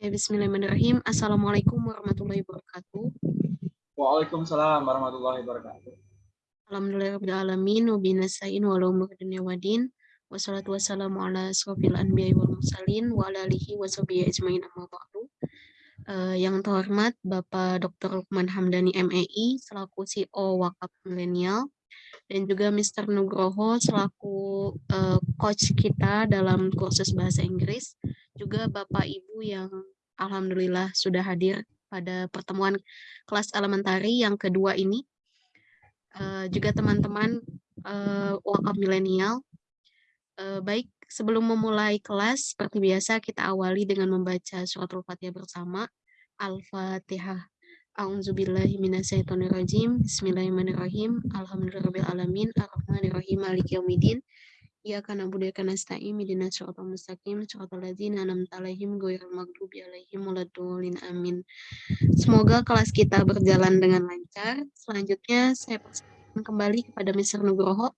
Ya, Bismillahirrahmanirrahim. Assalamualaikum warahmatullahi wabarakatuh. Waalaikumsalam warahmatullahi wabarakatuh. Alhamdulillahirrahmanirrahim. Wabinasa'in walumur dunia wadin. Wassalatu wassalamu ala asrafil anbiya wal mursalin wa ala alihi wa sahbihi ajmain amma ba'du. Uh, yang terhormat Bapak Dr. Lukman Hamdani MEI selaku CEO Wakaf Milenial dan juga Mr. Nugroho selaku uh, coach kita dalam kursus bahasa Inggris juga Bapak Ibu yang Alhamdulillah sudah hadir pada pertemuan kelas elementari yang kedua ini. Uh, juga teman-teman uh, wakaf milenial. Uh, baik, sebelum memulai kelas, seperti biasa kita awali dengan membaca suratul fatihah bersama. Al-Fatihah. A'udzubillahi minasyaitonirrajim. Bismillahirrahmanirrahim. Alhamdulillahirrahmanirrahim. Ar-Rahmanirrahim. Maliki yaumiddin. Iyyaka na'budu wa nasta'in ihdinas siratal mustaqim siratal ladzina an'amta 'alaihim ghairil maghdubi 'alaihim waladdallin amin. Semoga kelas kita berjalan dengan lancar. Selanjutnya saya persilakan kembali kepada Mr. Nugroho.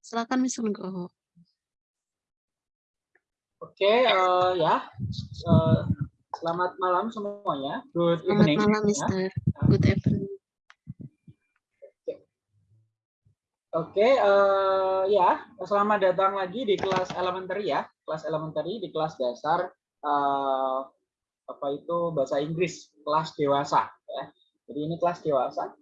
Silakan Mr. Nugroho. Oke, uh, ya. Uh, selamat malam semuanya. Good selamat evening. malam, Mr. Ya. Good evening. Oke, uh, ya, selamat datang lagi di kelas elementary ya, kelas elementary di kelas dasar uh, apa itu bahasa Inggris kelas dewasa ya. Jadi ini kelas dewasa.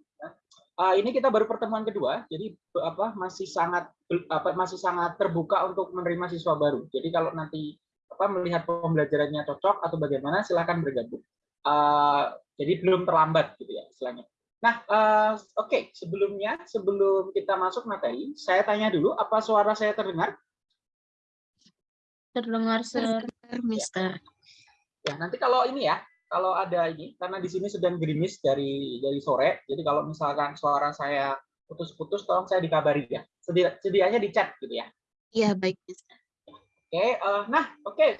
Uh, ini kita baru pertemuan kedua, jadi apa masih sangat apa masih sangat terbuka untuk menerima siswa baru. Jadi kalau nanti apa melihat pembelajarannya cocok atau bagaimana, silakan bergabung. Uh, jadi belum terlambat gitu ya istilahnya. Nah, uh, oke, okay. sebelumnya, sebelum kita masuk materi, saya tanya dulu, apa suara saya terdengar? Terdengar, Sir, Mister. Ya, nanti kalau ini ya, kalau ada ini, karena di sini sedang gerimis dari dari sore, jadi kalau misalkan suara saya putus-putus, tolong saya dikabari ya. Sedia, sedianya di chat gitu ya. Iya, baik, Mister. Oke, okay, uh, nah, oke. Okay.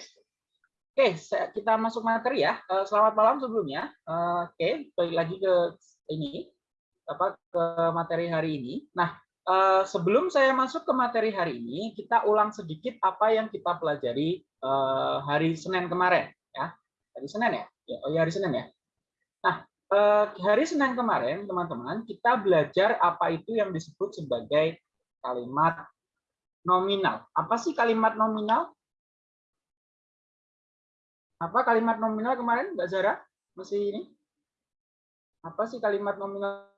Oke, okay, kita masuk materi ya. Uh, selamat malam sebelumnya. Uh, oke, okay, balik lagi ke ini apa ke materi hari ini. Nah, uh, sebelum saya masuk ke materi hari ini, kita ulang sedikit apa yang kita pelajari uh, hari Senin kemarin ya. Hari Senin ya? ya oh ya hari Senin ya. Nah, uh, hari Senin kemarin teman-teman kita belajar apa itu yang disebut sebagai kalimat nominal. Apa sih kalimat nominal? Apa kalimat nominal kemarin, Mbak Zara? Masih ini? Apa sih kalimat nominal?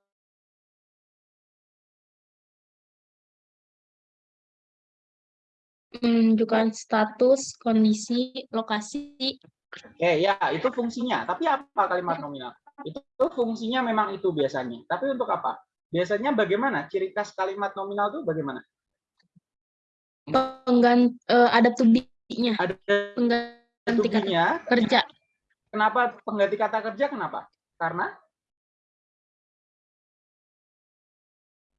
Menunjukkan status, kondisi, lokasi. Oke, ya, itu fungsinya. Tapi apa kalimat nominal? Itu fungsinya memang itu biasanya. Tapi untuk apa? Biasanya bagaimana? Ciri khas kalimat nominal itu bagaimana? Pengganti uh, ada tubinya. Ada pengganti kata kerja. Kenapa pengganti kata kerja? Kenapa? Karena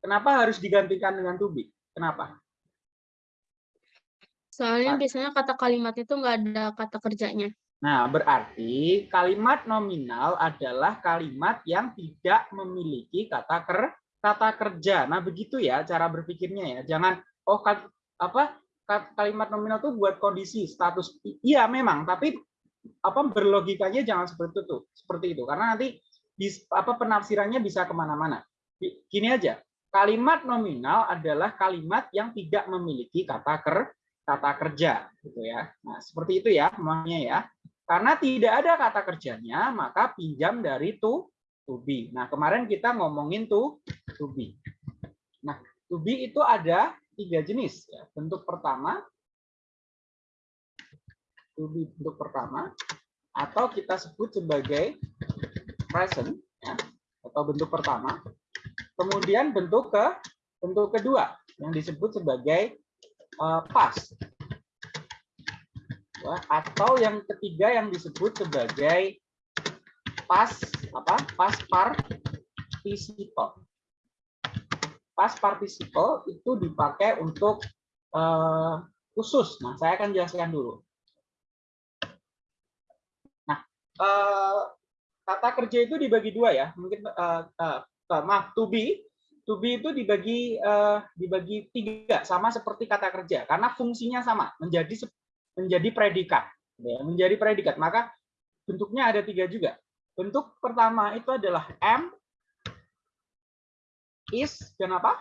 Kenapa harus digantikan dengan to be? Kenapa? Soalnya biasanya kata kalimat itu nggak ada kata kerjanya. Nah, berarti kalimat nominal adalah kalimat yang tidak memiliki kata ker kata kerja. Nah, begitu ya cara berpikirnya ya. Jangan oh apa kalimat nominal itu buat kondisi status. Iya memang, tapi apa berlogikanya jangan seperti itu, seperti itu. Karena nanti apa penafsirannya bisa ke mana-mana. Gini aja, Kalimat nominal adalah kalimat yang tidak memiliki kata ker kata kerja gitu ya. Nah, seperti itu ya makanya ya. Karena tidak ada kata kerjanya, maka pinjam dari to to be. Nah, kemarin kita ngomongin to to be. Nah, to be itu ada tiga jenis ya. Bentuk pertama to be bentuk pertama atau kita sebut sebagai present ya, atau bentuk pertama Kemudian bentuk ke bentuk kedua yang disebut sebagai uh, past. Atau yang ketiga yang disebut sebagai pas apa? Pas participle. Pas participle itu dipakai untuk uh, khusus. Nah, saya akan jelaskan dulu. Nah, uh, kata kerja itu dibagi dua ya. Mungkin uh, uh, uh, maaf to be to be itu dibagi uh, dibagi tiga sama seperti kata kerja karena fungsinya sama menjadi menjadi predikat ya, menjadi predikat maka bentuknya ada tiga juga. Bentuk pertama itu adalah M, is, dan apa?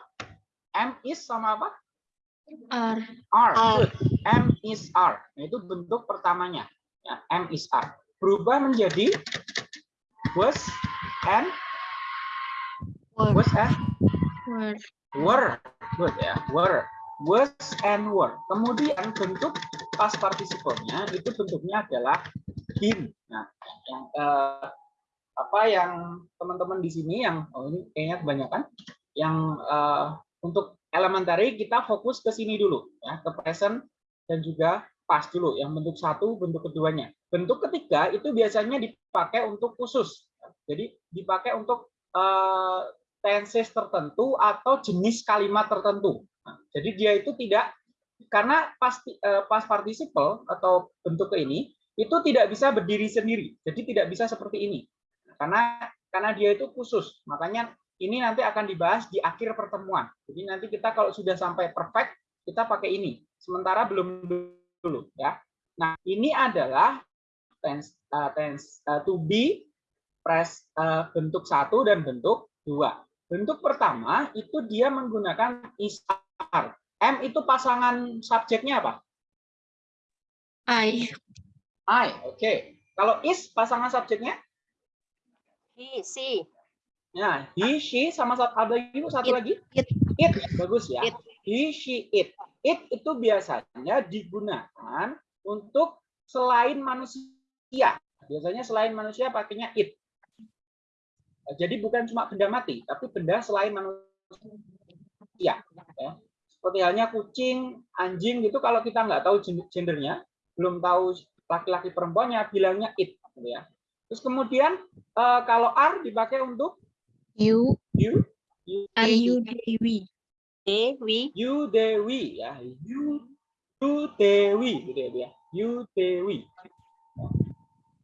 M is sama apa? R. R. Good. M is R. Nah, itu bentuk pertamanya. Ya, M is R. Berubah menjadi was and. Was and Were. were. Good ya. Were. Was and were. Kemudian bentuk past participle-nya itu bentuknya adalah been. Nah, yang eh, apa yang teman-teman di sini yang oh ini kayaknya kebanyakan yang eh, untuk elementary kita fokus ke sini dulu ya, ke present dan juga past dulu yang bentuk satu, bentuk keduanya. Bentuk ketiga itu biasanya dipakai untuk khusus. Jadi dipakai untuk eh, tenses tertentu atau jenis kalimat tertentu. Nah, jadi dia itu tidak karena pasti eh, participle atau bentuk ini itu tidak bisa berdiri sendiri. Jadi tidak bisa seperti ini. Karena karena dia itu khusus. Makanya ini nanti akan dibahas di akhir pertemuan. Jadi nanti kita kalau sudah sampai perfect kita pakai ini. Sementara belum dulu ya. Nah, ini adalah tense eh, tense eh, to be press eh, bentuk satu dan bentuk dua. Bentuk pertama itu dia menggunakan is are. M itu pasangan subjeknya apa? I. I. Oke. Kalau is pasangan subjeknya? He, she. Nah, he, she sama satu ada itu satu It. lagi? It. It. Bagus ya. It. He, she, it. It itu biasanya digunakan untuk selain manusia. Biasanya selain manusia pakainya it. Jadi bukan cuma benda mati, tapi benda selain manusia. Ya. Seperti halnya kucing, anjing gitu kalau kita nggak tahu gen- gendernya, belum tahu laki-laki perempuannya, bilangnya it. Gitu ya. Terus kemudian eh, kalau are dipakai untuk You. you, you, Are you Dewi? We. you Dewi ya, you, you Dewi gitu ya dia. You Dewi.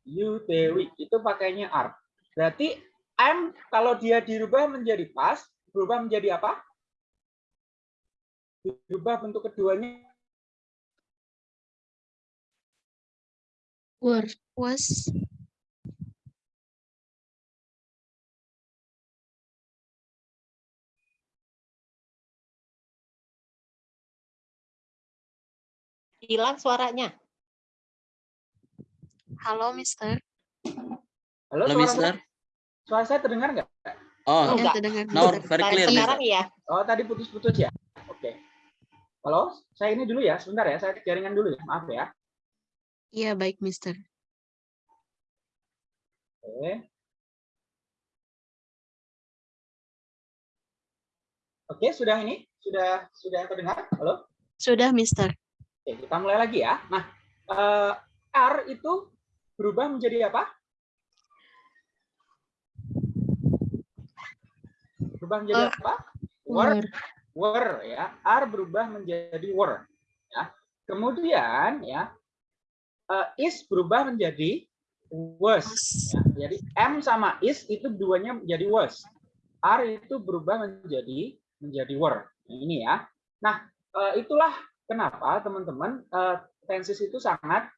You Dewi itu pakainya are. Berarti am kalau dia dirubah menjadi pas, berubah menjadi apa? Dirubah bentuk keduanya Were. Was. Hilang suaranya. Halo, Mister. Halo, Halo, suara, Mister. Suara saya terdengar nggak? Oh, Ya, Enggak. terdengar. No, very clear, sekarang ya. Oh, tadi putus-putus ya? Oke. Halo, saya ini dulu ya, sebentar ya, saya cek jaringan dulu ya, maaf ya. Iya, baik, Mister. Oke. Oke, sudah ini? Sudah sudah terdengar? Halo? Sudah, Mister. Oke, kita mulai lagi ya. Nah, eh, R itu berubah menjadi apa? Berubah menjadi Eh, apa? Were, Were. ya. R berubah menjadi were. Ya. Kemudian ya, eh, is berubah menjadi was. Ya, jadi M sama is itu duanya menjadi was. R itu berubah menjadi menjadi were. Nah, ini ya. Nah, eh, itulah kenapa teman-teman eh, tenses itu sangat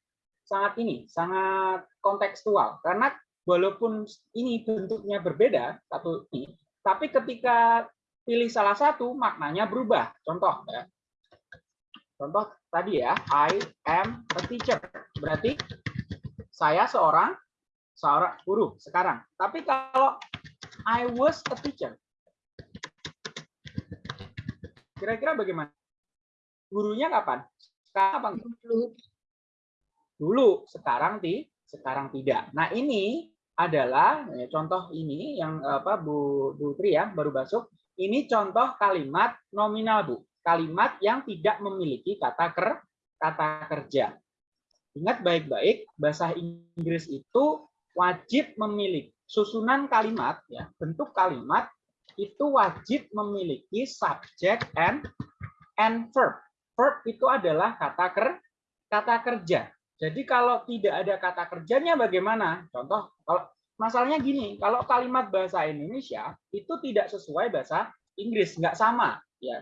sangat ini, sangat kontekstual. Karena walaupun ini bentuknya berbeda satu ini, tapi ketika pilih salah satu maknanya berubah. Contoh ya. Contoh tadi ya, I am a teacher. Berarti saya seorang seorang guru sekarang. Tapi kalau I was a teacher, kira-kira bagaimana? Gurunya kapan? Sekarang apa? Dulu. Dulu, sekarang ti, sekarang tidak. Nah ini adalah ya, contoh ini yang apa Bu Bu Tri ya baru masuk. Ini contoh kalimat nominal Bu. Kalimat yang tidak memiliki kata ker kata kerja. Ingat baik-baik, bahasa Inggris itu wajib memiliki susunan kalimat ya, bentuk kalimat itu wajib memiliki subject and and verb. Verb itu adalah kata ker kata kerja. Jadi kalau tidak ada kata kerjanya bagaimana? Contoh kalau masalahnya gini, kalau kalimat bahasa Indonesia itu tidak sesuai bahasa Inggris, nggak sama ya.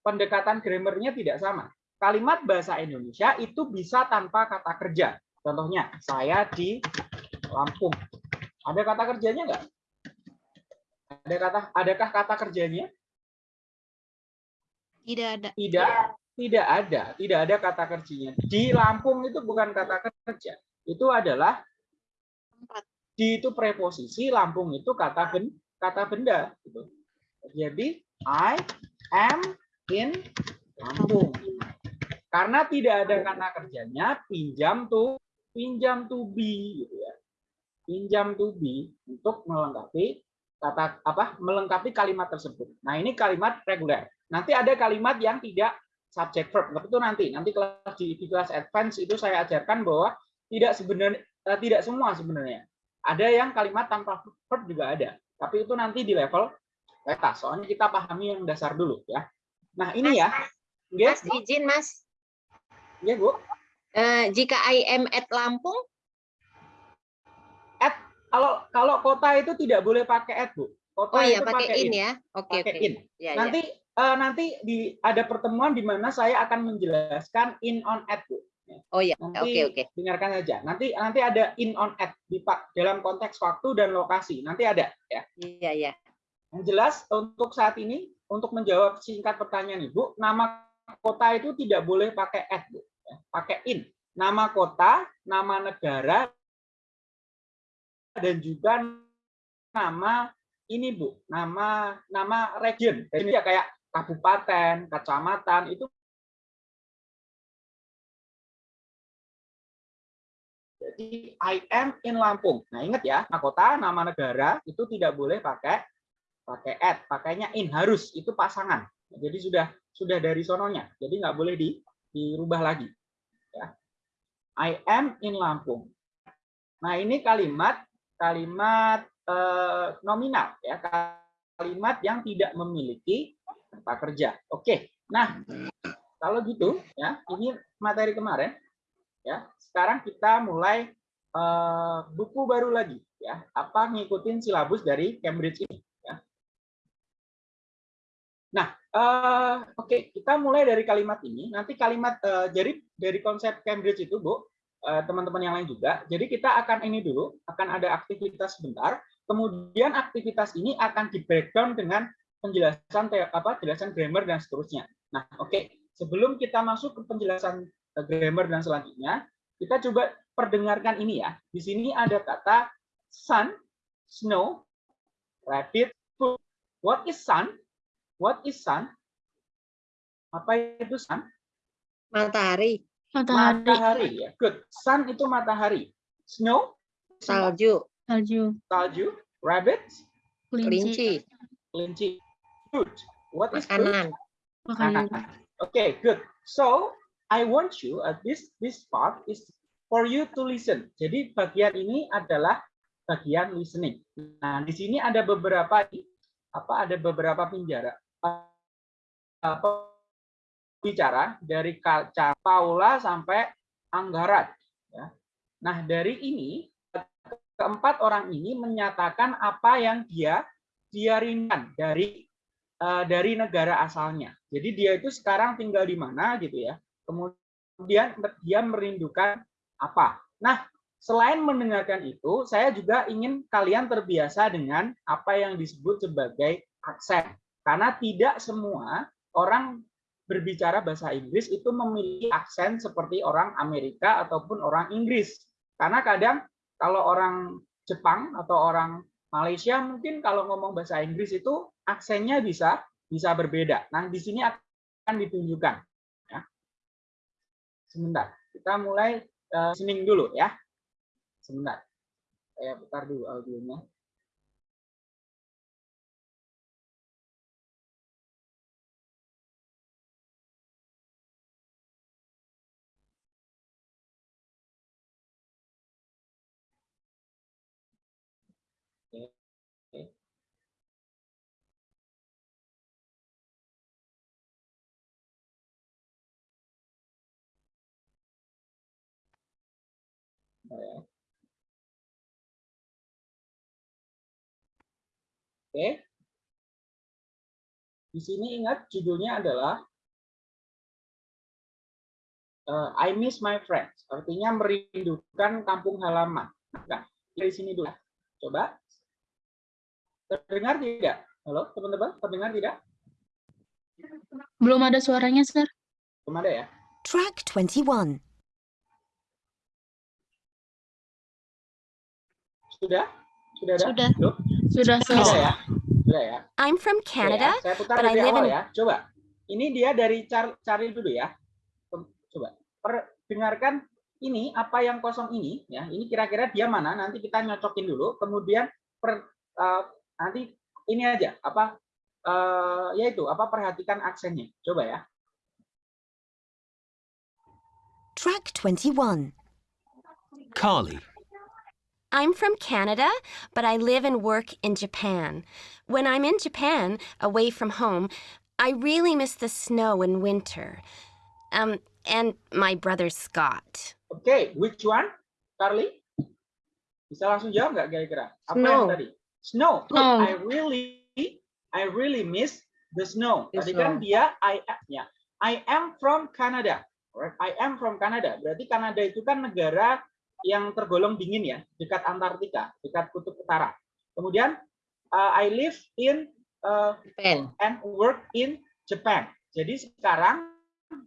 Pendekatan grammarnya tidak sama. Kalimat bahasa Indonesia itu bisa tanpa kata kerja. Contohnya, saya di Lampung. Ada kata kerjanya nggak? Ada kata, adakah kata kerjanya? Tidak ada. Tidak, tidak ada, tidak ada kata kerjanya. Di Lampung itu bukan kata kerja, itu adalah Tempat. di itu preposisi, Lampung itu kata ben, kata benda. Gitu. Jadi I am in Lampung. Karena tidak ada kata kerjanya, pinjam to pinjam to be gitu ya. Pinjam to be untuk melengkapi kata apa? melengkapi kalimat tersebut. Nah, ini kalimat reguler. Nanti ada kalimat yang tidak subject verb. Tapi itu nanti, nanti kelas di, di kelas advance itu saya ajarkan bahwa tidak sebenarnya eh, tidak semua sebenarnya. Ada yang kalimat tanpa verb juga ada. Tapi itu nanti di level peta. Soalnya kita pahami yang dasar dulu ya. Nah, ini ya. Mas Yes, izin Mas, ya, Bu. Eh, jika I am at Lampung, Kalau kalau kota itu tidak boleh pakai at, Bu. Kota oh ya itu pakai in ya. Oke Pakai oke. in. Ya, ya. Nanti eh, nanti di ada pertemuan di mana saya akan menjelaskan in on at, Bu. Oh ya, Nanti oke oke. dengarkan saja. Nanti nanti ada in on at di Pak dalam konteks waktu dan lokasi. Nanti ada ya. Iya ya. Yang jelas untuk saat ini untuk menjawab singkat pertanyaan Ibu, nama kota itu tidak boleh pakai at, Bu. Ya, Pakai in. Nama kota, nama negara dan juga nama ini Bu, nama nama region. Jadi ya kayak kabupaten, kecamatan itu Jadi I am in Lampung. Nah ingat ya, nama kota, nama negara itu tidak boleh pakai pakai at, pakainya in harus itu pasangan. Jadi sudah sudah dari sononya, jadi nggak boleh di, dirubah lagi. Ya. I am in Lampung. Nah ini kalimat kalimat eh, nominal ya, kalimat yang tidak memiliki kata kerja. Oke, nah kalau gitu ya, ini materi kemarin ya. Sekarang kita mulai eh, buku baru lagi ya, apa ngikutin silabus dari Cambridge ini. Ya. Nah, eh, oke kita mulai dari kalimat ini. Nanti kalimat eh, jadi dari konsep Cambridge itu, Bu, teman-teman yang lain juga. Jadi kita akan ini dulu, akan ada aktivitas sebentar. Kemudian aktivitas ini akan di breakdown dengan penjelasan apa penjelasan grammar dan seterusnya. Nah, oke. Sebelum kita masuk ke penjelasan eh, grammar dan selanjutnya, kita coba perdengarkan ini ya. Di sini ada kata sun, snow, rabbit, food. What is sun? What is sun? Apa itu sun? Matahari, Matahari, Matahari ya. Good. Sun itu matahari. Snow, salju, salju, salju, rabbit, kelinci, kelinci. Food. What is food? makanan. makanan. Okay, good. So I want you at this this part is for you to listen. Jadi bagian ini adalah bagian listening. Nah, di sini ada beberapa apa ada beberapa penjara apa bicara dari kaca Paula sampai Anggarat. Ya. Nah, dari ini keempat orang ini menyatakan apa yang dia dia rindukan dari dari negara asalnya. Jadi dia itu sekarang tinggal di mana gitu ya. Kemudian dia merindukan apa. Nah, selain mendengarkan itu, saya juga ingin kalian terbiasa dengan apa yang disebut sebagai aksen. Karena tidak semua orang berbicara bahasa Inggris itu memiliki aksen seperti orang Amerika ataupun orang Inggris. Karena kadang kalau orang Jepang atau orang Malaysia mungkin kalau ngomong bahasa Inggris itu aksennya bisa bisa berbeda. Nah, di sini akan ditunjukkan. Ya. Sebentar, kita mulai uh, listening dulu ya. Sebentar, saya putar dulu audionya. Ya. Oke. Di sini ingat judulnya adalah uh, I miss my friends. Artinya merindukan kampung halaman. Nah, dari sini dulu. Coba. Terdengar tidak? Halo, teman-teman, terdengar tidak? Belum ada suaranya, Sir. Belum ada ya? Track 21. Sudah? Sudah ada? Sudah. Belum? Sudah, Sir. Sudah ya? Sudah ya? I'm from Oke Canada, ya, Saya putar but I live awal in- ya. Coba. Ini dia dari Char- Charlie dulu ya. Coba. Per- dengarkan ini apa yang kosong ini ya. Ini kira-kira dia mana? Nanti kita nyocokin dulu. Kemudian per, eh, nanti ini aja apa eh, yaitu apa perhatikan aksennya. Coba ya. track 21. Carly, I'm from Canada, but I live and work in Japan. When I'm in Japan, away from home, I really miss the snow in winter. Um, and my brother Scott. Okay, which one? Carly? Bisa langsung jawab nggak kira-kira? Apa Snow. yang tadi? Snow. Snow. I really I really miss the snow. The tadi kan dia I ya. I am from Canada. Alright, I am from Canada. Berarti Kanada itu kan negara yang tergolong dingin ya, dekat Antartika, dekat kutub utara. Kemudian uh, I live in uh, Pen. and work in Japan. Jadi sekarang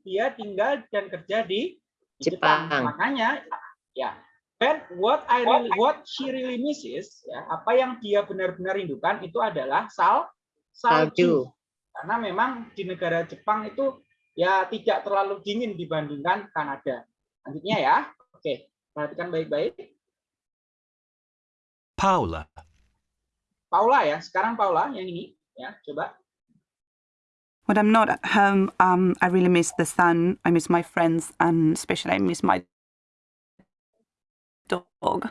dia tinggal dan kerja di di Jepang. Jepang. Makanya ya. Dan what I really, what she really misses ya, apa yang dia benar-benar rindukan itu adalah sal salju. Salju. Karena memang di negara Jepang itu ya tidak terlalu dingin dibandingkan Kanada. Lanjutnya ya. Oke, perhatikan baik-baik. Paula, Paula ya, sekarang Paula yang ini ya, coba. When I'm not at home, um, I really miss the sun. I miss my friends, and especially I miss my dog.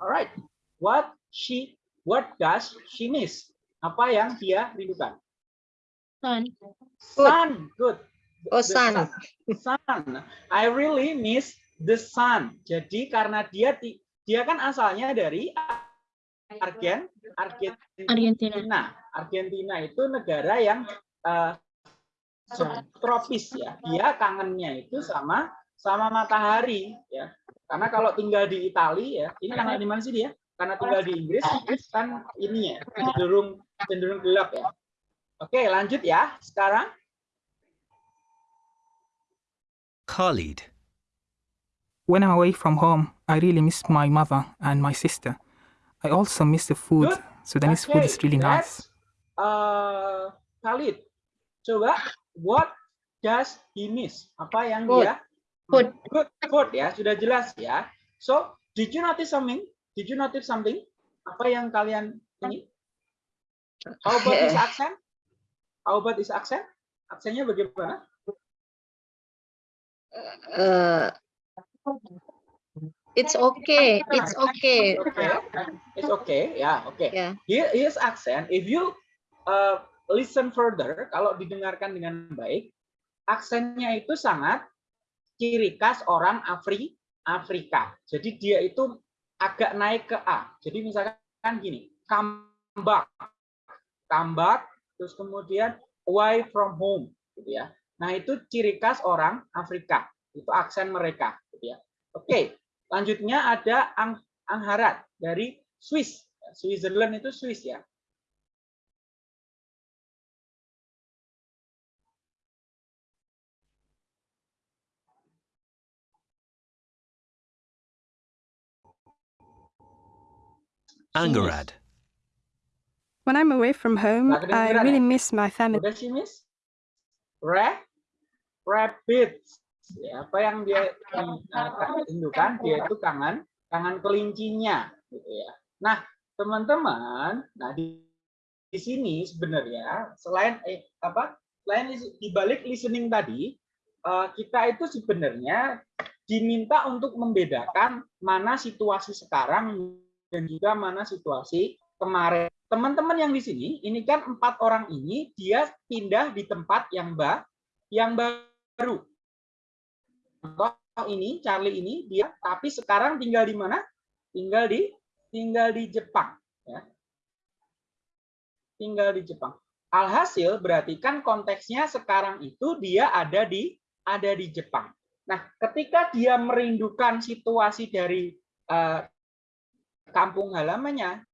Alright. What she what does she miss? Apa yang dia rindukan? Sun. Sun. Good. Oh, The sun. Sun. I really miss the sun. Jadi karena dia dia kan asalnya dari Argen Argentina. Argentina. Argentina itu negara yang eh, tropis ya. Dia kangennya itu sama sama matahari ya. Karena kalau tinggal di Italia ya, ini tanggal di mana sih dia? Karena tinggal di Inggris kan ini ya cenderung cenderung gelap ya. Oke, lanjut ya. Sekarang Khalid, When I'm away from home, I really miss my mother and my sister. I also miss the food. Good. Sudanese food is really nice. that's, uh, Khalid, coba what does he miss? Apa yang Food. dia Food. Good food ya, sudah jelas ya. So, did you notice something? Did you notice something? Apa yang kalian ini? How about his accent? How about his accent? Aksennya bagaimana? Uh, it's okay. It's okay. Okay, it's okay, ya, oke. Ya. Here his accent, if you uh, listen further, kalau didengarkan dengan baik, aksennya itu sangat ciri khas orang Afri Afrika. Jadi dia itu agak naik ke A. Jadi misalkan gini, come back, come back, terus kemudian away from home, gitu ya. Nah itu ciri khas orang Afrika, itu aksen mereka, gitu ya. Oke, lanjutnya ada Ang Angharat dari Swiss. Switzerland itu Swiss ya. Angarad, When I'm away from home, Nggak I really ya? miss my family. Udah sih, Miss? Ra rabbit. Ya, apa yang dia uh, rindukan? Dia itu kangen, kangen kelincinya, gitu ya. Nah, teman-teman, nah di, di sini sebenarnya selain eh, apa? Selain di balik listening tadi, eh, kita itu sebenarnya diminta untuk membedakan mana situasi sekarang dan juga mana situasi kemarin. Teman-teman yang di sini, ini kan empat orang ini dia pindah di tempat yang ba, yang baru. Contoh ini Charlie ini dia tapi sekarang tinggal di mana? Tinggal di tinggal di Jepang, ya. Tinggal di Jepang. Alhasil berarti kan konteksnya sekarang itu dia ada di ada di Jepang. Nah, ketika dia merindukan situasi dari eh, kampung halamannya.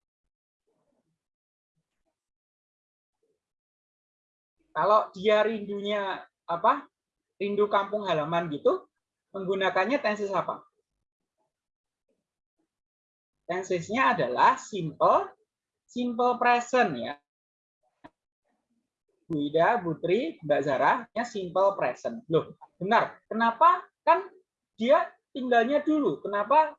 Kalau dia rindunya apa? Rindu kampung halaman gitu, menggunakannya tenses apa? Tensesnya adalah simple simple present ya. Bu Ida, Putri, Mbak Zara, simple present. Loh, benar. Kenapa? Kan dia tinggalnya dulu. Kenapa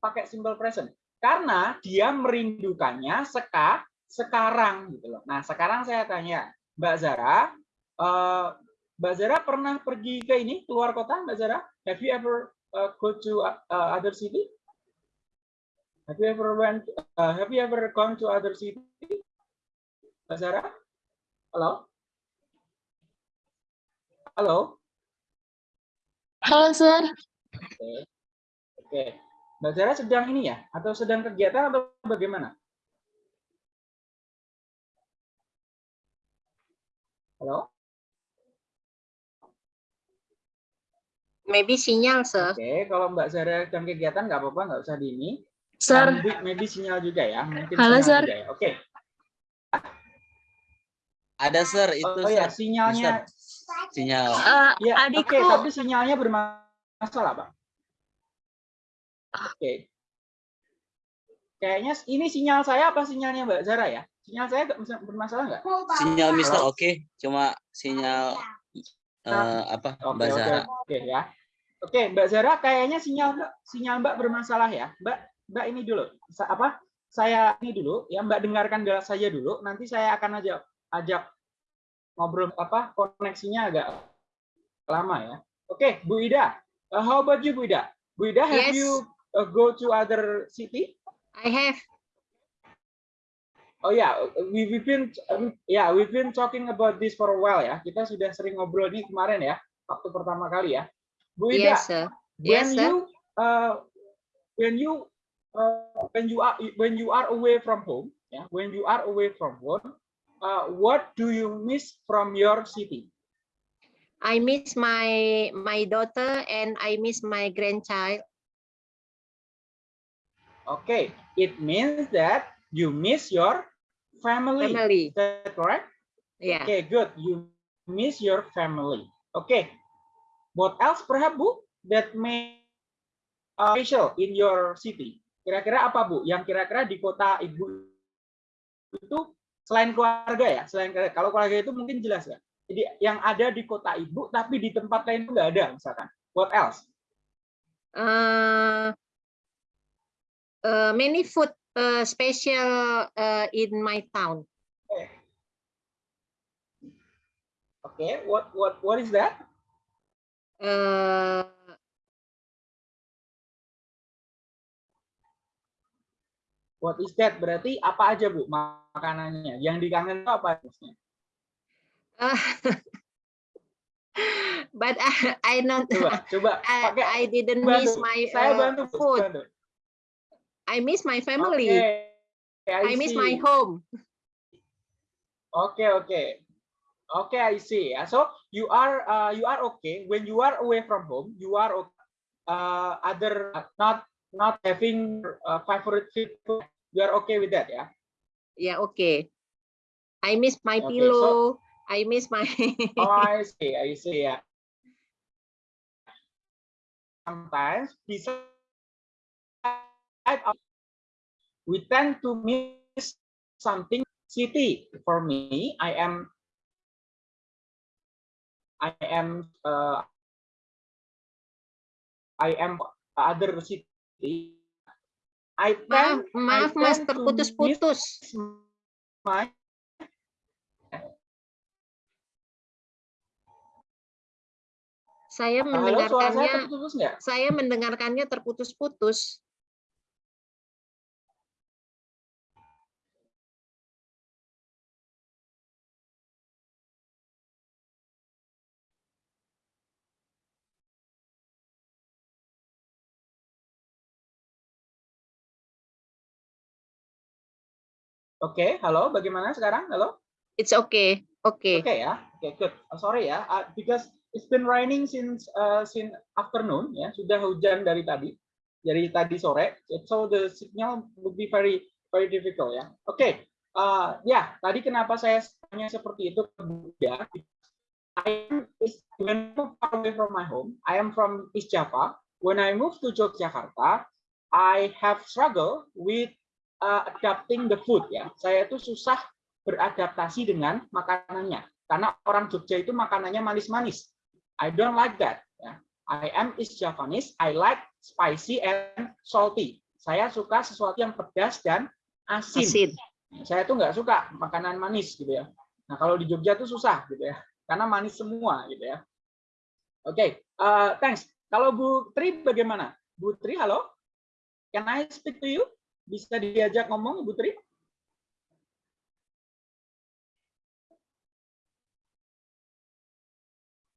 pakai simple present? Karena dia merindukannya seka, sekarang gitu loh. Nah, sekarang saya tanya, Mbak Zara, uh, Mbak Zara pernah pergi ke ini keluar kota, Mbak Zara? Have you ever uh, go to uh, other city? Have you ever went? Uh, have you ever gone to other city? Mbak Zara? Halo? Halo? Halo, Sir. Oke. Oke. Mbak Zara sedang ini ya? Atau sedang kegiatan atau bagaimana? Halo? Maybe sinyal, sir. Oke, kalau Mbak Zara sedang kegiatan nggak apa-apa, nggak usah di ini. Sir. Maybe, maybe sinyal juga ya. Mungkin Halo, Sir. juga ya. Oke. Ada sir itu Oh ya, sir. sinyalnya. Sinyal. Eh, Ya, adikku. oke, tapi sinyalnya bermasalah, Pak. Oke. Kayaknya ini sinyal saya apa sinyalnya Mbak Zara ya? Sinyal saya bermasalah nggak? Sinyal Mister oke, cuma sinyal eh, apa Oke, Mbak oke, Zara. oke ya. Oke, Mbak Zara, kayaknya sinyal Mbak, sinyal Mbak bermasalah ya. Mbak, Mbak ini dulu. Sa- apa? Saya ini dulu, ya Mbak dengarkan dulu saja dulu. Nanti saya akan ajak ajak ngobrol apa koneksinya agak lama ya. Oke, Bu Ida. Uh, how about you, Bu Ida? Bu Ida, have Yes. you uh, go to other city? I have. Oh ya, we we've been ya we've been talking about this for a while ya. Kita sudah sering ngobrol ini kemarin ya, waktu pertama kali ya. Bu Ida, Yes, sir. when Yes, sir. you uh, when you uh, when you are when you are away from home, yeah, when you are away from home, uh, what do you miss from your city? I miss my my daughter and I miss my grandchild. Okay, it means that you miss your family. Family. Is that correct? Yeah. Okay, good. You miss your family. Okay. What else perhaps, Bu, that may uh, special in your city? Kira-kira apa, Bu? Yang kira-kira di kota Ibu itu selain keluarga ya, selain keluarga. Kalau keluarga itu mungkin jelas ya. Jadi yang ada di kota Ibu tapi di tempat lain itu nggak ada misalkan. What else? Uh, uh, many food uh, special uh, in my town. Okay, what what what is that? Uh, What is that? Berarti apa aja, Bu, makanannya? Yang dikangen itu apa maksudnya? uh, but I, I not Coba, coba I, pakai I didn't bantu. miss my Saya uh, bantu, Bu, food. bantu. I miss my family. Okay, I miss my home. Okay, okay. Okay, I see. Uh, So you are uh, you are okay when you are away from home. You are okay. Uh, other not not having uh, favorite food. You are okay with that, yeah? Yeah, okay. I miss my Okay, so- pillow. I miss my Oh, I see. I see. Yeah. Sometimes beside of- we tend to miss something city. For me, I am I am uh, I am other city. I maaf, tend, I maaf Mas tend to terputus-putus. my Saya Halo, mendengarkannya terputus nggak? saya mendengarkannya terputus-putus. Oke, halo, bagaimana sekarang? Halo? It's okay. Okay. Okay, ya. Okay, good. Uh, sorry ya, uh, because it's been raining since uh, since afternoon ya, sudah hujan dari tadi. dari tadi sore. So the signal would be very very difficult ya. Oke, okay. uh, ya tadi kenapa saya tanya seperti itu ke Buddha? I am is when far away from my home. I am from East Java. When I moved to Yogyakarta, I have struggle with uh, adapting the food ya. Saya itu susah beradaptasi dengan makanannya karena orang Jogja itu makanannya manis-manis. I don't like that. Ya. I am East Javanese. I like spicy and salty. Saya suka sesuatu yang pedas dan asin. asin. Saya tuh nggak suka makanan manis gitu ya. Nah kalau di Jogja tuh susah gitu ya, karena manis semua gitu ya. Oke, okay. uh, thanks. Kalau Bu Tri bagaimana? Bu Tri, halo? Can I speak to you? Bisa diajak ngomong, Bu Tri?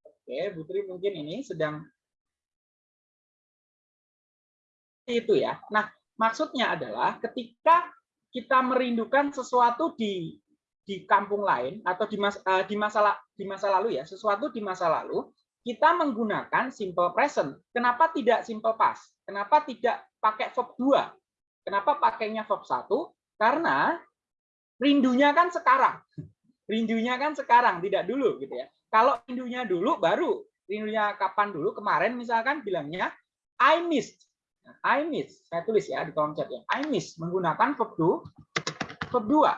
Oke, Bu Tri mungkin ini sedang itu ya. Nah, maksudnya adalah ketika kita merindukan sesuatu di di kampung lain atau di mas, uh, di masa di masa lalu ya, sesuatu di masa lalu, kita menggunakan simple present. Kenapa tidak simple past? Kenapa tidak pakai verb 2? Kenapa pakainya verb 1? Karena rindunya kan sekarang. Rindunya kan sekarang, tidak dulu gitu ya. Kalau rindunya dulu baru rindunya kapan dulu? Kemarin misalkan bilangnya I missed I miss, saya tulis ya di kolom chat ya. I miss menggunakan verb 2, verb 2.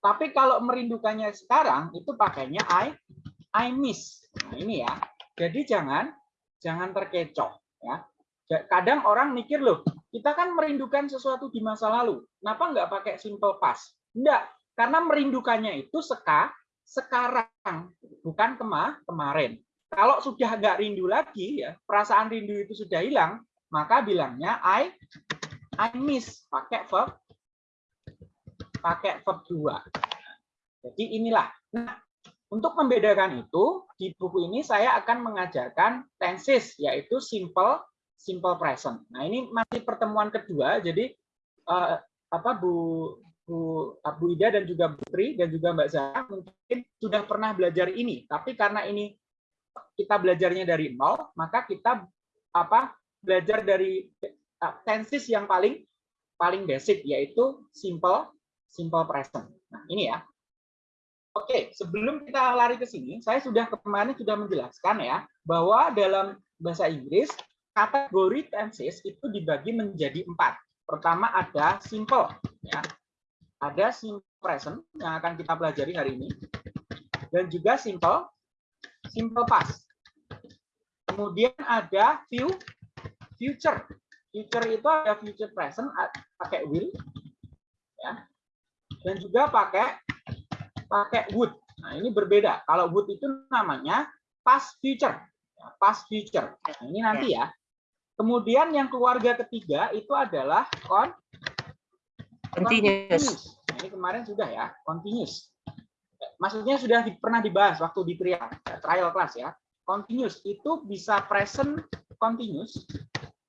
Tapi kalau merindukannya sekarang itu pakainya I I miss. Nah, ini ya. Jadi jangan jangan terkecoh ya. Kadang orang mikir loh, kita kan merindukan sesuatu di masa lalu. Kenapa nggak pakai simple past? Enggak, karena merindukannya itu seka sekarang, bukan kema kemarin. Kalau sudah nggak rindu lagi, ya perasaan rindu itu sudah hilang, maka bilangnya I I miss pakai verb pakai verb 2. Jadi inilah. Nah, untuk membedakan itu di buku ini saya akan mengajarkan tenses yaitu simple simple present. Nah, ini masih pertemuan kedua jadi uh, apa Bu Bu Bu Ida dan juga Bu Tri dan juga Mbak Zara mungkin sudah pernah belajar ini, tapi karena ini kita belajarnya dari nol, maka kita apa belajar dari uh, tenses yang paling paling basic yaitu simple simple present. Nah, ini ya. Oke, sebelum kita lari ke sini, saya sudah kemarin sudah menjelaskan ya bahwa dalam bahasa Inggris kategori tenses itu dibagi menjadi empat. Pertama ada simple, ya. Ada simple present yang akan kita pelajari hari ini, dan juga simple simple past. Kemudian ada view future. Future itu ada future present pakai will ya. Dan juga pakai pakai would. Nah, ini berbeda. Kalau would itu namanya past future. Ya, past future. Nah, ini nanti ya. Kemudian yang keluarga ketiga itu adalah con continuous. Nah, ini kemarin sudah ya, continuous maksudnya sudah di, pernah dibahas waktu di trial, trial class ya. Continuous itu bisa present continuous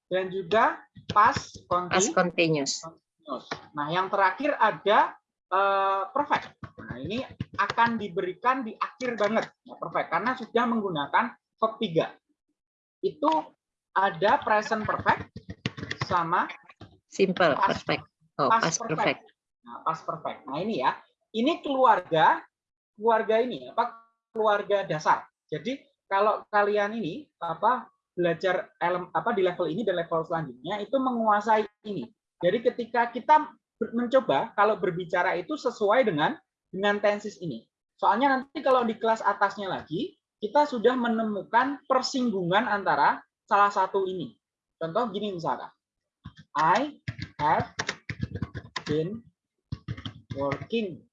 dan juga past, past continuous. continuous. Nah, yang terakhir ada uh, perfect. Nah, ini akan diberikan di akhir banget ya, perfect karena sudah menggunakan verb 3. Itu ada present perfect sama simple past, perfect. Oh, past, past perfect. perfect. Nah, past perfect. Nah, ini ya. Ini keluarga keluarga ini apa keluarga dasar. Jadi kalau kalian ini apa belajar elem, apa di level ini dan level selanjutnya itu menguasai ini. Jadi ketika kita mencoba kalau berbicara itu sesuai dengan dengan tensis ini. Soalnya nanti kalau di kelas atasnya lagi kita sudah menemukan persinggungan antara salah satu ini. Contoh gini misalnya. I have been working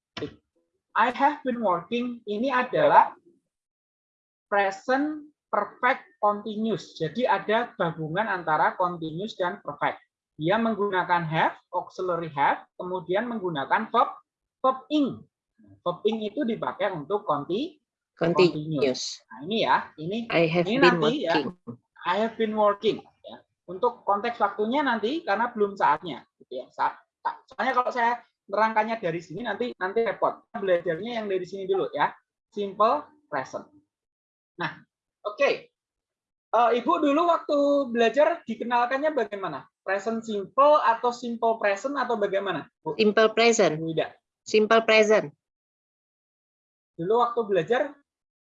I have been working ini adalah present perfect continuous. Jadi ada gabungan antara continuous dan perfect. Dia menggunakan have, auxiliary have, kemudian menggunakan verb verb ing. Verb ing itu dipakai untuk conti, continuous. Nah, ini ya, ini I have ini been nanti ya. working. ya. I have been working ya. Untuk konteks waktunya nanti karena belum saatnya gitu ya. Saat, soalnya kalau saya nerangkannya dari sini nanti nanti repot. Belajarnya yang dari sini dulu ya. Simple present. Nah, oke. Okay. Eh, Ibu dulu waktu belajar dikenalkannya bagaimana? Present simple atau simple present atau bagaimana? Bu, Simple present. Ida. Simple present. Dulu waktu belajar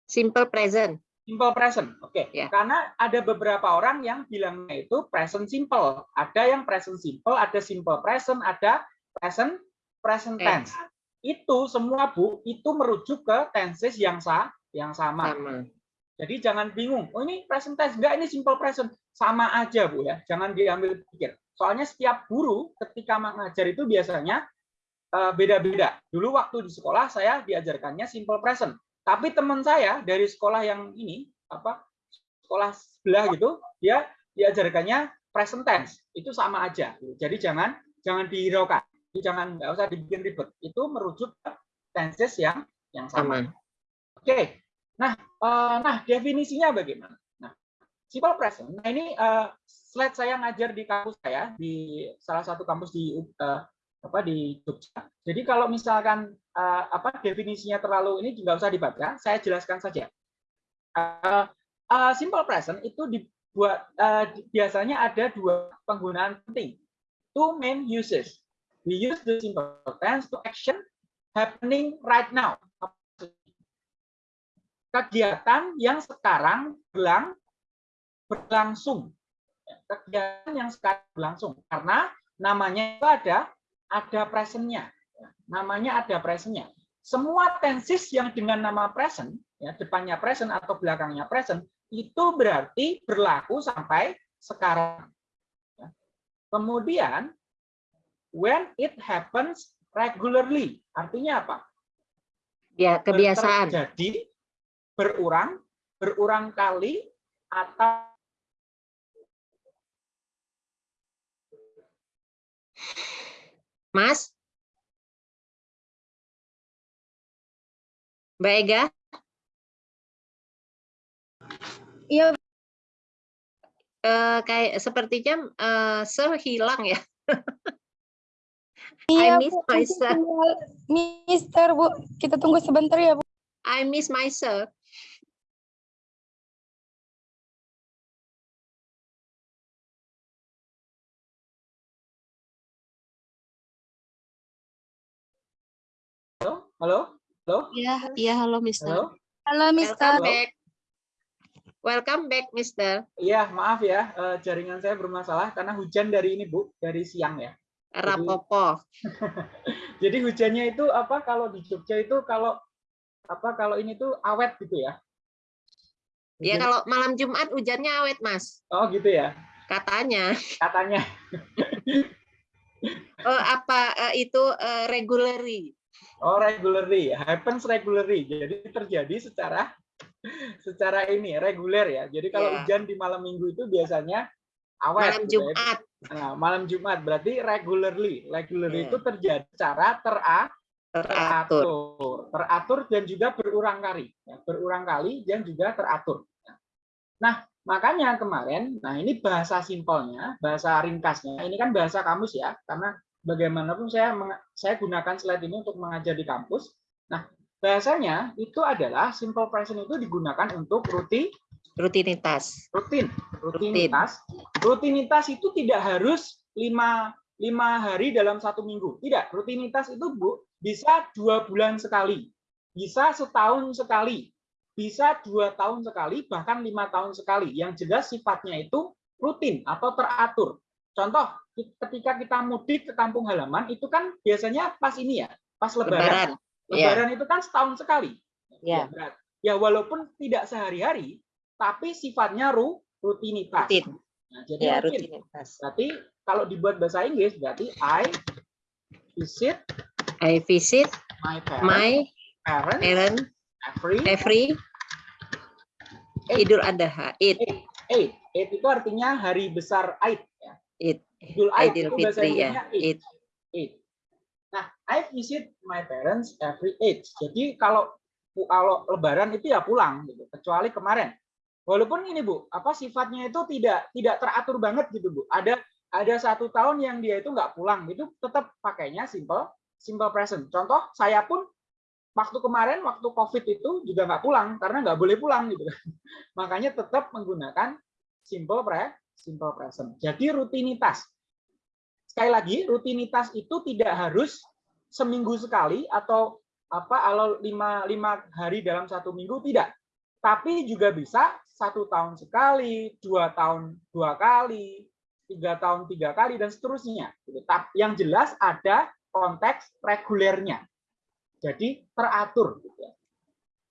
Simple present. Simple present. Oke. Ya. Karena ada beberapa orang yang bilangnya itu present simple. Ada yang present simple, ada simple present, ada present present tense. Itu semua Bu, itu merujuk ke tenses yang sa yang sama. Sama. Jadi jangan bingung. Oh ini present tense enggak ini simple present. Sama aja Bu ya. Jangan diambil pikir. Soalnya setiap guru ketika mengajar itu biasanya eh, beda-beda. Dulu waktu di sekolah saya diajarkannya simple present. Tapi teman saya dari sekolah yang ini apa sekolah sebelah gitu, dia diajarkannya present tense. Itu sama aja. Jadi jangan jangan dihiraukan. Jadi Jangan nggak usah dibikin ribet. Itu merujuk ke tenses yang yang sama. Sama. Oke. Nah, eh, nah definisinya bagaimana? Nah, simple present. Nah, ini eh, slide saya ngajar di kampus saya di salah satu kampus di eh, apa di Jogja. Jadi kalau misalkan eh, apa definisinya terlalu ini nggak usah dibaca, saya jelaskan saja. Eh, eh, simple present itu dibuat di- biasanya ada dua penggunaan penting. Two main uses. We use the simple tense to action happening right now kegiatan yang sekarang berlang, berlangsung. Kegiatan yang sekarang berlangsung karena namanya itu ada ada presentnya. Namanya ada presentnya. Semua tenses yang dengan nama present, ya depannya present atau belakangnya present, itu berarti berlaku sampai sekarang. Ya. Kemudian when it happens regularly, artinya apa? Ya, kebiasaan. Jadi berurang, berurang kali atau Mas? Mbak Ega? Iya, Eh, kayak sepertinya eh, Sir hilang ya. iya miss Bu, my tinggal Mister Bu, kita tunggu sebentar ya Bu. I miss myself. Halo, halo, Iya, iya halo Mister. halo. Halo Mister. Welcome back. Welcome back, Mister. Iya, maaf ya, eh, jaringan saya bermasalah karena hujan dari ini bu, dari siang ya. Rapopo. Jadi hujannya itu apa? Kalau di Jogja itu kalau apa? Kalau ini tuh awet gitu ya. Ya Hujan- kalau malam Jumat hujannya awet, Mas. Oh gitu ya, Katanya. katanya. Oh, apa eh, itu eh, regularly? Oh regularly, happens regularly. Jadi terjadi secara secara ini reguler ya. Jadi kalau Iya. hujan di malam minggu itu biasanya awet. Malam gitu ya. Jumat. Nah, malam Jumat berarti regularly. Regularly Iya. itu terjadi secara tera Teratur. teratur, teratur dan juga berulang kali, ya, berulang kali dan juga teratur. Nah, makanya kemarin, nah ini bahasa simpelnya, bahasa ringkasnya, ini kan bahasa kamus ya, karena bagaimanapun saya saya gunakan slide ini untuk mengajar di kampus. Nah, bahasanya itu adalah simple present itu digunakan untuk rutin Rutinitas. rutin. rutinitas. Rutinitas itu tidak harus lima lima hari dalam satu minggu. Tidak rutinitas itu bu bisa dua bulan sekali bisa setahun sekali bisa dua tahun sekali bahkan lima tahun sekali. Yang jelas sifatnya itu rutin atau teratur. Contoh ketika kita mudik ke kampung halaman itu kan biasanya pas ini ya pas lebaran Lebaran. Iya. lebaran itu kan setahun sekali Ya. berat. ya walaupun tidak sehari-hari tapi sifatnya ru, rutinitas. Rutin. Nah, jadi Ya, rutin. rutinitas. Berarti kalau dibuat bahasa Inggris berarti I visit I visit my parents, my parents parent every every Idul Adha. It. eight. Eight itu artinya hari besar Aid. It. Idul Aid Idul Fitri ya. Eid. It. Eight. Nah, I visit my parents every eight. Jadi kalau kalau Lebaran itu ya pulang gitu. Kecuali kemarin. Walaupun ini Bu, apa sifatnya itu tidak tidak teratur banget gitu Bu. Ada ada satu tahun yang dia itu nggak pulang, itu tetap pakainya simple simple present. Contoh saya pun waktu kemarin waktu COVID itu juga nggak pulang karena nggak boleh pulang gitu. Makanya tetap menggunakan simple pre simple present. Jadi rutinitas. Sekali lagi, rutinitas itu tidak harus seminggu sekali atau apa kalau lima, lima hari dalam satu minggu tidak. Tapi juga bisa satu tahun sekali, dua tahun dua kali, tiga tahun tiga kali dan seterusnya. Gitu. Yang jelas ada konteks regulernya. Jadi teratur. Gitu ya.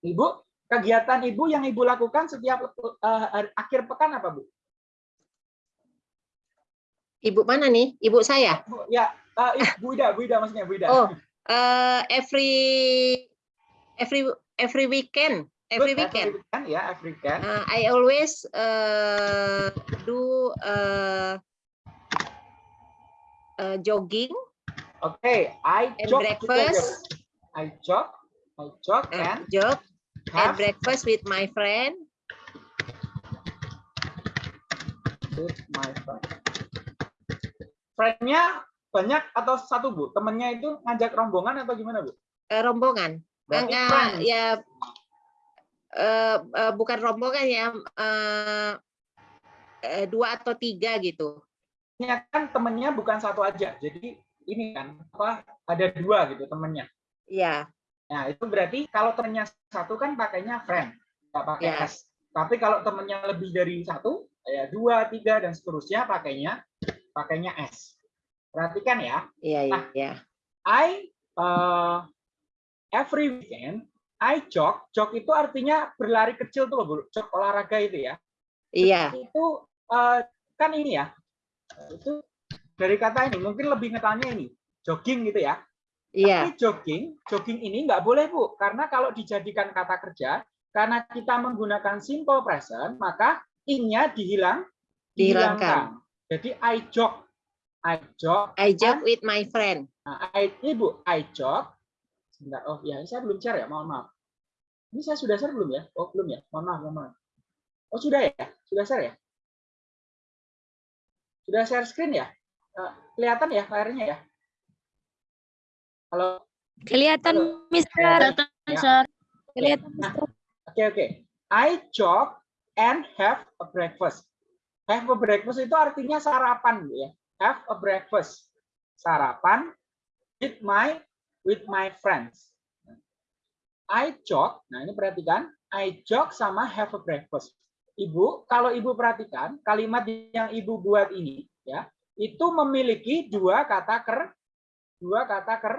Ibu, kegiatan ibu yang ibu lakukan setiap uh, akhir pekan apa bu? Ibu mana nih? Ibu saya? Ya, uh, Bu Ida, Bu Ida maksudnya Bu Ida. Oh, uh, every every every weekend, every Good, weekend. Every weekend, ya, every weekend. Uh, I always uh, do uh, uh, jogging. Okay, I and jog breakfast. I jog, I jog Uh, and jog and have breakfast with my friend. with my friend. Friendnya banyak atau satu bu? Temennya itu ngajak rombongan atau gimana bu? Uh, rombongan. Enggak, ya uh, uh, bukan rombongan ya uh, uh, dua atau tiga gitu. Ini kan temennya bukan satu aja, jadi ini kan apa ada dua gitu temennya. Iya. Nah itu berarti kalau temennya satu kan pakainya friend, nggak pakai Ya. S. Tapi kalau temennya lebih dari satu, ya dua, tiga dan seterusnya pakainya pakainya S. Perhatikan ya. Iya, iya, Nah, iya. I uh, every weekend I jog. Jog itu artinya berlari kecil tuh loh, Bu. Jog olahraga itu ya. Iya. Itu uh, kan ini ya. Itu dari kata ini mungkin lebih ngetanya ini jogging gitu ya. Iya. Tapi jogging, jogging ini nggak boleh Bu, karena kalau dijadikan kata kerja, karena kita menggunakan simple present, maka in-nya dihilang, Dihilangkan. Jadi I jog, I jog, I jog with my friend. Nah, I, ini Bu, I jog. Sebentar, oh ya, saya belum share ya, mohon maaf. Ini saya sudah share belum ya? Oh belum ya, mohon maaf, mohon maaf. Oh sudah ya, sudah share ya? Sudah share screen ya? Eh, kelihatan ya layarnya ya? Halo? Kelihatan, Halo? Mister. Kelihatan, ya. Kelihatan, Nah, Mister. Oke oke. I jog and have a breakfast. Have a breakfast itu artinya sarapan ya. Have a breakfast. Sarapan with my with my friends. I jog. Nah, ini perhatikan. I jog sama have a breakfast. Ibu, kalau Ibu perhatikan kalimat yang Ibu buat ini ya, itu memiliki dua kata ker dua kata ker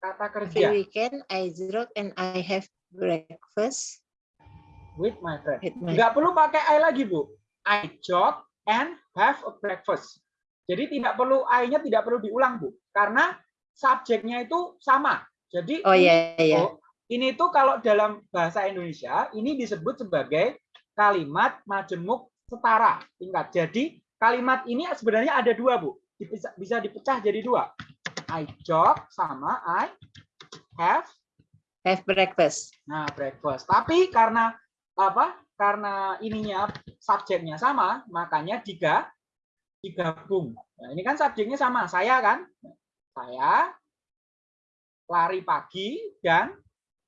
kata Every kerja weekend I jog and I have breakfast with my friend. with my Nggak perlu pakai I lagi, Bu. I jog and have a breakfast. Jadi tidak perlu I-nya tidak perlu diulang, Bu. Karena subjeknya itu sama. Jadi Oh iya iya. Bu, ini tuh kalau dalam bahasa Indonesia ini disebut sebagai kalimat majemuk setara tingkat. Jadi kalimat ini sebenarnya ada dua, Bu. Bisa, bisa dipecah jadi dua. I jog sama I have Have breakfast. Nah, breakfast. Tapi karena apa? Karena ininya subjeknya sama, makanya tiga digabung. Nah, ini kan subjeknya sama, saya kan? Saya lari pagi dan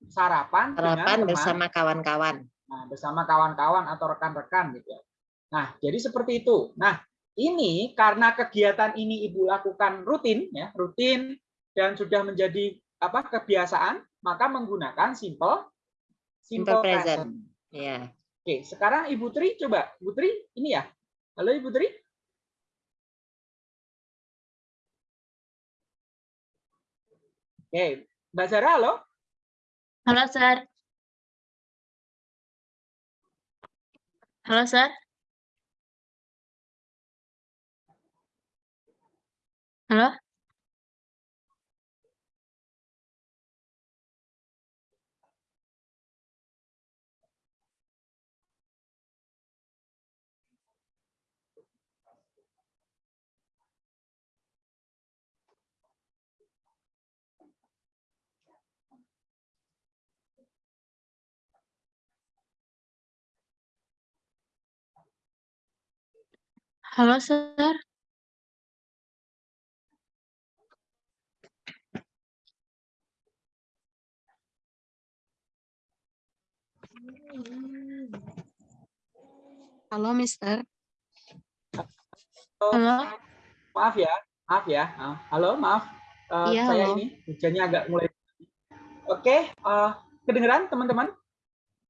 sarapan, dengan Sarapan teman. bersama kawan-kawan. Nah, bersama kawan-kawan atau rekan-rekan gitu ya. Nah, jadi seperti itu. Nah, ini karena kegiatan ini Ibu lakukan rutin ya, rutin dan sudah menjadi apa? kebiasaan, maka menggunakan simple Simple simple, present. present. Ya. Oke, sekarang Ibu Tri coba. Ibu Tri, ini ya. Halo Ibu Tri. Oke, Mbak Zara, halo. Halo, Sir. Halo, Sir. Halo? Halo, Sir. Halo, Mister. Halo? Maaf ya, maaf ya. Ah, Halo, maaf. Eh, Iya, saya halo. ini hujannya agak mulai. Oke, eh, kedengeran teman-teman?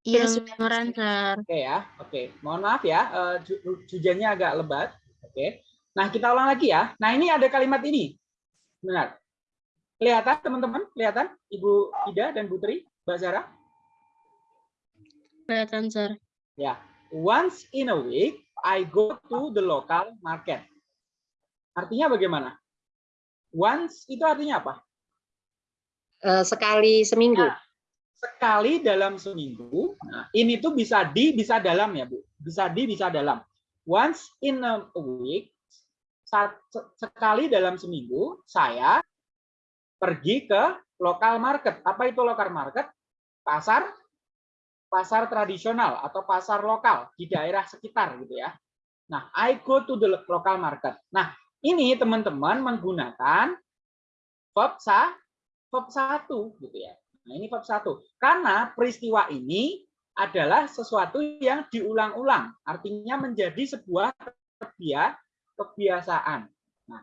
Iya, Kedengeran, kedengeran, Sir. Oke ya, oke. Mohon maaf ya, hujannya agak lebat. Oke. Nah, kita ulang lagi ya. Nah, ini ada kalimat ini. Benar. Kelihatan teman-teman? Kelihatan? Ibu Ida dan Putri, Mbak Zara? Kelihatan, Sir. Ya. Once in a week, I go to the local market. Artinya bagaimana? Once itu artinya apa? Eh, sekali seminggu. Nah, sekali dalam seminggu. Nah, ini tuh bisa di, bisa dalam ya, Bu. Bisa di, bisa dalam. Once in a week, sekali dalam seminggu, saya pergi ke lokal market. Apa itu lokal market? Pasar pasar tradisional atau pasar lokal di daerah sekitar gitu ya. Nah, I go to the local market. Nah, ini teman-teman menggunakan verb sa verb satu gitu ya. Nah, ini verb satu. Karena peristiwa ini adalah sesuatu yang diulang-ulang, artinya menjadi sebuah kebia- kebiasaan. Nah,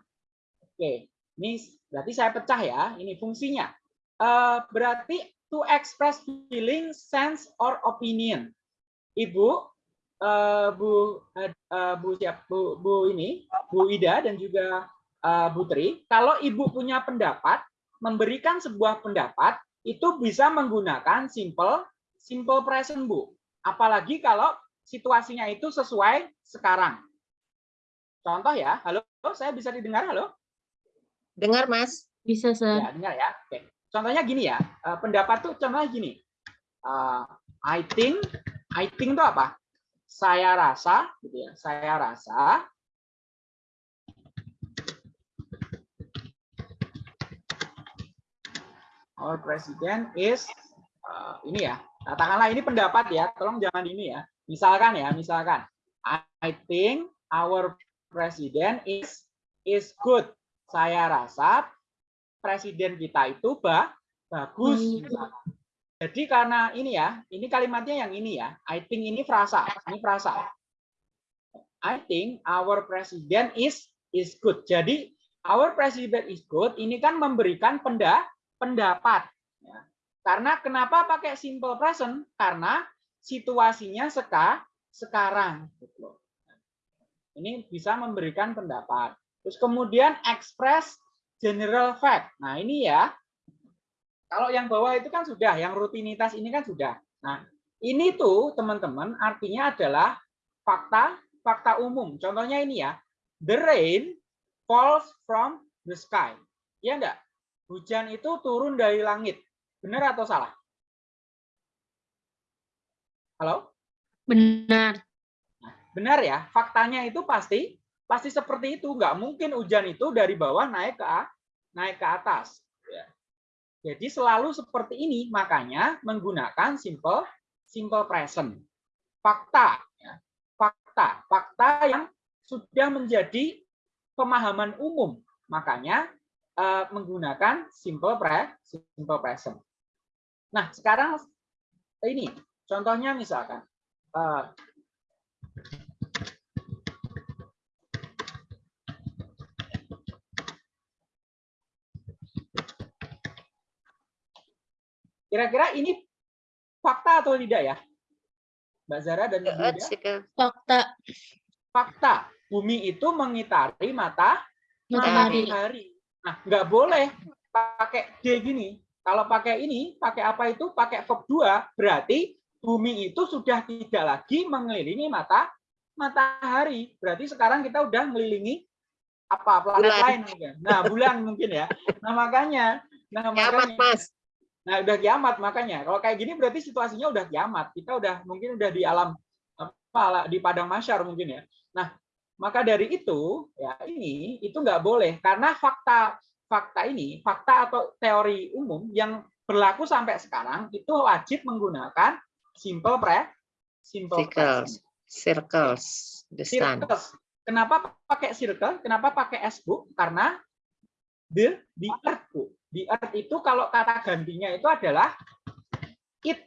oke. Ini berarti saya pecah ya, ini fungsinya. Eh, berarti to express feeling, sense or opinion. Ibu eh, Bu eh, Bu siap Bu, Bu ini Bu Ida dan juga eh, Bu Tri, kalau Ibu punya pendapat, memberikan sebuah pendapat itu bisa menggunakan simple simple present Bu. Apalagi kalau situasinya itu sesuai sekarang. Contoh ya, halo, saya bisa didengar, halo? Dengar, Mas? Bisa, Sir. Ya, dengar ya. Oke. Contohnya gini ya, eh, pendapat tuh contohnya gini. Eh, I think, I think itu apa? Saya rasa, gitu ya. Saya rasa our president is eh, ini ya. Katakanlah ini pendapat ya. Tolong jangan ini ya. Misalkan ya, misalkan I think our president is is good. Saya rasa presiden kita itu ba bagus. Misalkan. Jadi karena ini ya, ini kalimatnya yang ini ya. I think ini frasa, ini frasa. I think our president is is good. Jadi our president is good ini kan memberikan penda, pendapat. Karena kenapa pakai simple present? Karena situasinya seka, sekarang. Ini bisa memberikan pendapat. Terus kemudian express general fact. Nah ini ya, kalau yang bawah itu kan sudah, yang rutinitas ini kan sudah. Nah ini tuh teman-teman artinya adalah fakta fakta umum. Contohnya ini ya, the rain falls from the sky. Ya enggak? Hujan itu turun dari langit. Benar atau salah? Halo? Benar. Benar ya, faktanya itu pasti pasti seperti itu. Nggak mungkin hujan itu dari bawah naik ke naik ke atas. Ya. Jadi selalu seperti ini, makanya menggunakan simple simple present. Fakta, ya. fakta, fakta yang sudah menjadi pemahaman umum, makanya eh, menggunakan simple pre simple present. Nah sekarang ini contohnya misalkan. eh, Kira-kira ini fakta atau tidak ya? Mbak Zara dan Ibu Ida? Fakta. Fakta. Bumi itu mengitari mata Matahari. matahari. Nah, nggak boleh pakai D gini. Kalau pakai ini, pakai apa itu? Pakai verb 2, berarti bumi itu sudah tidak lagi mengelilingi mata matahari. Berarti sekarang kita udah mengelilingi apa planet Bulan. lain mungkin. Nah, bulan mungkin ya. Nah, makanya nah Kiamat, makanya Mas. Nah, udah kiamat makanya. Kalau kayak gini berarti situasinya udah kiamat. Kita udah mungkin udah di alam apa di padang masyar mungkin ya. Nah, maka dari itu ya ini itu nggak boleh karena fakta fakta ini fakta atau teori umum yang berlaku sampai sekarang itu wajib menggunakan simple pre simple Circles. present. Circles. The sun. Circles. Kenapa pakai circle? Kenapa pakai S bu? Karena the the earth bu. The earth itu kalau kata gantinya itu adalah it.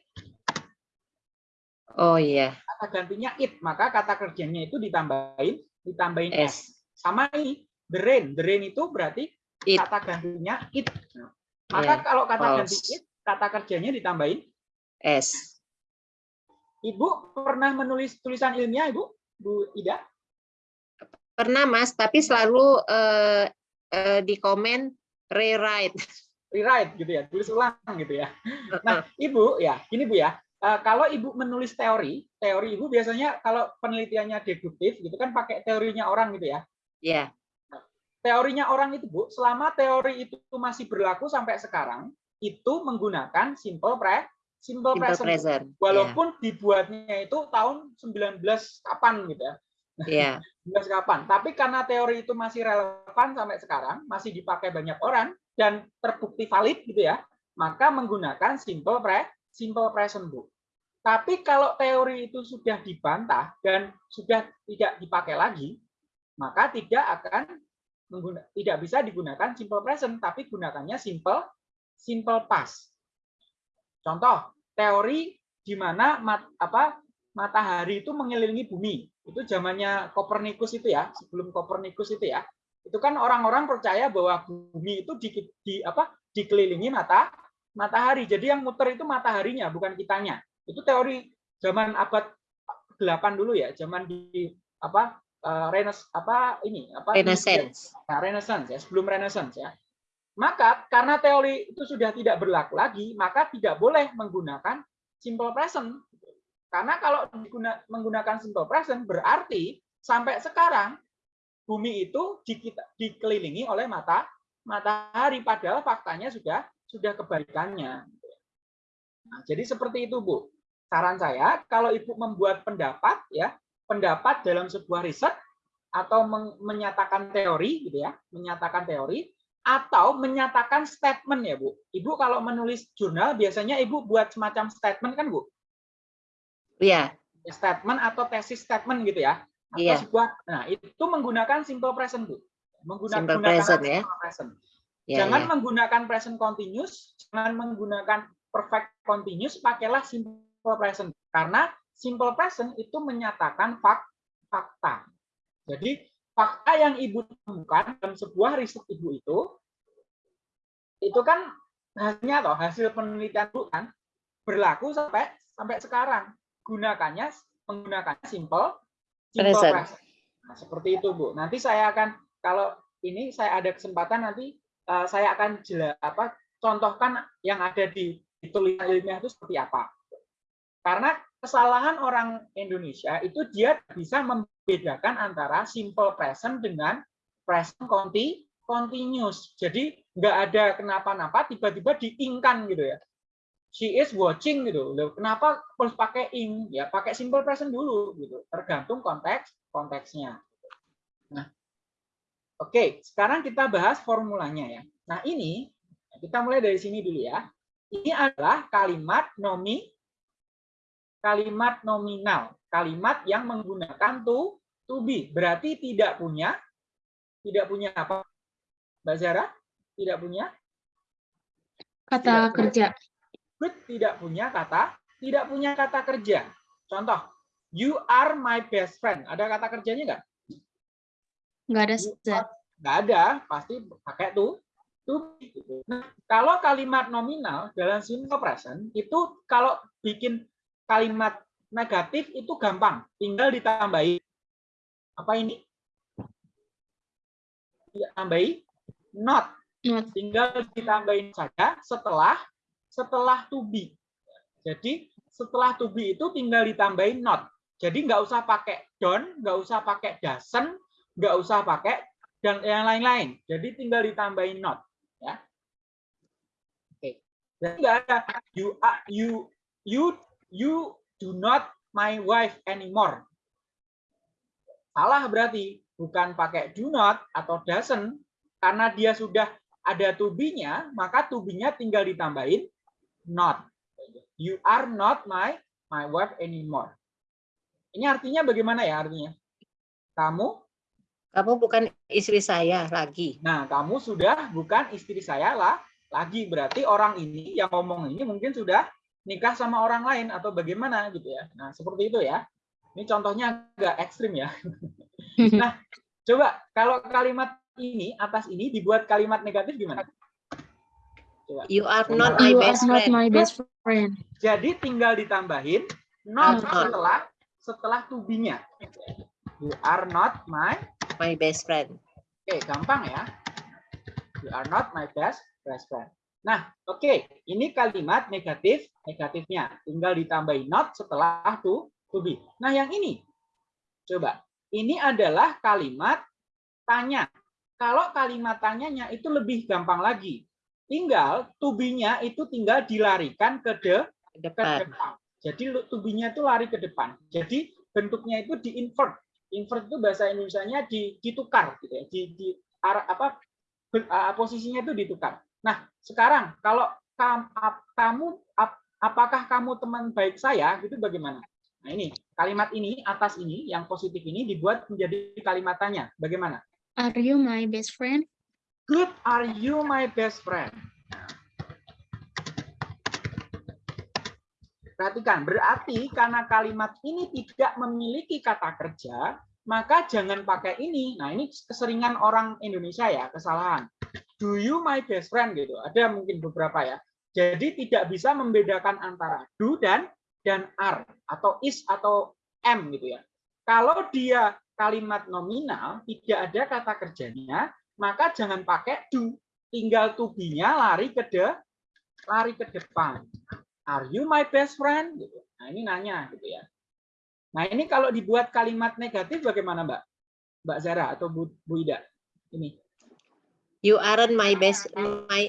Oh iya. Kata gantinya it. Maka kata kerjanya itu ditambahin ditambahin S. S. sama ini the rain. The rain itu berarti It. kata gantinya it. Nah, maka Yeah. kalau kata ganti False. it, kata kerjanya ditambahin S. Ibu pernah menulis tulisan ilmiah, Ibu? Bu Ida? Pernah Mas, tapi selalu eh, eh, di komen rewrite. Rewrite gitu ya, tulis ulang gitu ya. Nah, Ibu ya, gini Bu ya. Eh, kalau Ibu menulis teori, teori Ibu biasanya kalau penelitiannya deduktif gitu kan pakai teorinya orang gitu ya. Ya, Teorinya orang itu Bu, selama teori itu masih berlaku sampai sekarang, itu menggunakan simple pre simple, simple present. Present. Walaupun dibuatnya itu tahun 19 kapan gitu ya. Ya, 19 kapan. Tapi karena teori itu masih relevan sampai sekarang, masih dipakai banyak orang dan terbukti valid gitu ya, maka menggunakan simple pre simple present Bu. Tapi kalau teori itu sudah dibantah dan sudah tidak dipakai lagi, maka tidak akan tidak bisa digunakan simple present, tapi gunakannya simple simple past. Contoh, teori di mana mat, apa matahari itu mengelilingi bumi. Itu zamannya Kopernikus itu ya, sebelum Kopernikus itu ya. Itu kan orang-orang percaya bahwa bumi itu di, di apa dikelilingi mata matahari. Jadi yang muter itu mataharinya, bukan kitanya. Itu teori zaman abad 8 dulu ya, zaman di apa eh, Renes apa ini apa Renaissance. Nah, Renaissance ya, sebelum Renaissance ya. Maka karena teori itu sudah tidak berlaku lagi, maka tidak boleh menggunakan simple present. Karena kalau diguna- menggunakan simple present berarti sampai sekarang bumi itu dikelilingi oleh mata matahari padahal faktanya sudah sudah kebalikannya. Nah, jadi seperti itu, Bu. Saran saya kalau Ibu membuat pendapat ya, pendapat dalam sebuah riset atau men- menyatakan teori gitu ya, menyatakan teori atau menyatakan statement ya, Bu. Ibu kalau menulis jurnal biasanya Ibu buat semacam statement kan, Bu? Ya, Statement atau tesis statement gitu ya. Atau Iya. sebuah nah, itu menggunakan simple present, Bu. Menggunakan Simple present, ya. simple present. Ya, jangan ya. menggunakan present continuous, jangan menggunakan perfect continuous, pakailah simple present. Karena simple present itu menyatakan fak fakta. Jadi fakta yang ibu temukan dalam sebuah riset ibu itu, itu kan hasilnya toh hasil penelitian ibu kan berlaku sampai sampai sekarang. Gunakannya menggunakan simple simple Present. present. Nah, seperti itu bu. Nanti saya akan kalau ini saya ada kesempatan nanti eh, saya akan jelas apa contohkan yang ada di, di tulisan ilmiah itu seperti apa. Karena kesalahan orang Indonesia itu dia bisa membedakan antara simple present dengan present conti continuous. Jadi nggak ada kenapa-napa tiba-tiba diingkan gitu ya. She is watching gitu. Loh, kenapa harus pakai ing? Ya pakai simple present dulu gitu. Tergantung konteks konteksnya. Nah, oke. Sekarang kita bahas formulanya ya. Nah ini kita mulai dari sini dulu ya. Ini adalah kalimat nomi kalimat nominal, kalimat yang menggunakan to to be. Berarti tidak punya tidak punya apa? Mbak Zara? Tidak punya Kata Tidak. kerja. good tidak punya kata tidak punya kata kerja. Contoh, you are my best friend. Ada kata kerjanya nggak? Nggak ada You zat. are- Nggak ada, pasti pakai to be. gitu. Nah, kalau kalimat nominal dalam simple present itu kalau bikin kalimat negatif itu gampang, tinggal ditambahi apa ini? Ditambahi not, Not. tinggal ditambahin saja setelah setelah to be. Jadi setelah to be itu tinggal ditambahin not. Jadi nggak usah pakai don't, nggak usah pakai doesn't, nggak usah pakai dan yang lain-lain. Jadi tinggal ditambahin not. Ya. Oke. Jadi nggak ada you are you you you do not my wife anymore. Salah berarti bukan pakai do not atau doesn't karena dia sudah ada to maka to tinggal ditambahin not. You are not my my wife anymore. Ini artinya bagaimana ya artinya? Kamu, Kamu bukan istri saya lagi. nah kamu sudah bukan istri saya lah lagi. Berarti orang ini yang ngomong ini mungkin sudah nikah sama orang lain atau bagaimana gitu ya. Nah seperti itu ya. Ini contohnya agak ekstrim ya. Nah Coba kalau kalimat ini atas ini dibuat kalimat negatif gimana? Coba. You are not my You best friend. my best friend. Jadi tinggal ditambahin not Not. setelah setelah to be-nya. You are not my My best friend. Oke, gampang ya. You are not my best best friend. Nah, oke, ini kalimat negatif negatifnya. Tinggal ditambahin not setelah to to be. Nah, yang ini coba. Ini adalah kalimat tanya. Kalau kalimat tanyanya itu lebih gampang lagi. Tinggal to be-nya itu tinggal dilarikan ke de, Ke ke depan. depan. Jadi to be-nya itu lari ke depan. Jadi bentuknya itu di invert. Itu bahasa Indonesianya di, ditukar gitu ya. Di, di apa posisinya itu ditukar. Nah, sekarang kalau kamu ap- apakah kamu teman baik saya gitu bagaimana? Nah, ini kalimat ini atas ini yang positif ini dibuat menjadi kalimat tanya. Bagaimana? Are you my best friend? Good, are you my best friend? Perhatikan, berarti karena kalimat ini tidak memiliki kata kerja, maka jangan pakai ini. Nah, ini keseringan orang Indonesia ya, kesalahan. Do you my best friend gitu. Ada mungkin beberapa ya. Jadi tidak bisa membedakan antara do dan dan are atau is atau am gitu ya. Kalau dia kalimat nominal tidak ada kata kerjanya, maka jangan pakai do. Tinggal to be-nya lari ke de, lari ke depan. Are you my best friend? Gitu. Nah ini nanya gitu ya. Nah ini kalau dibuat kalimat negatif bagaimana Mbak? Mbak Zara atau Bu, Bu Ida? Ini. You aren't my best my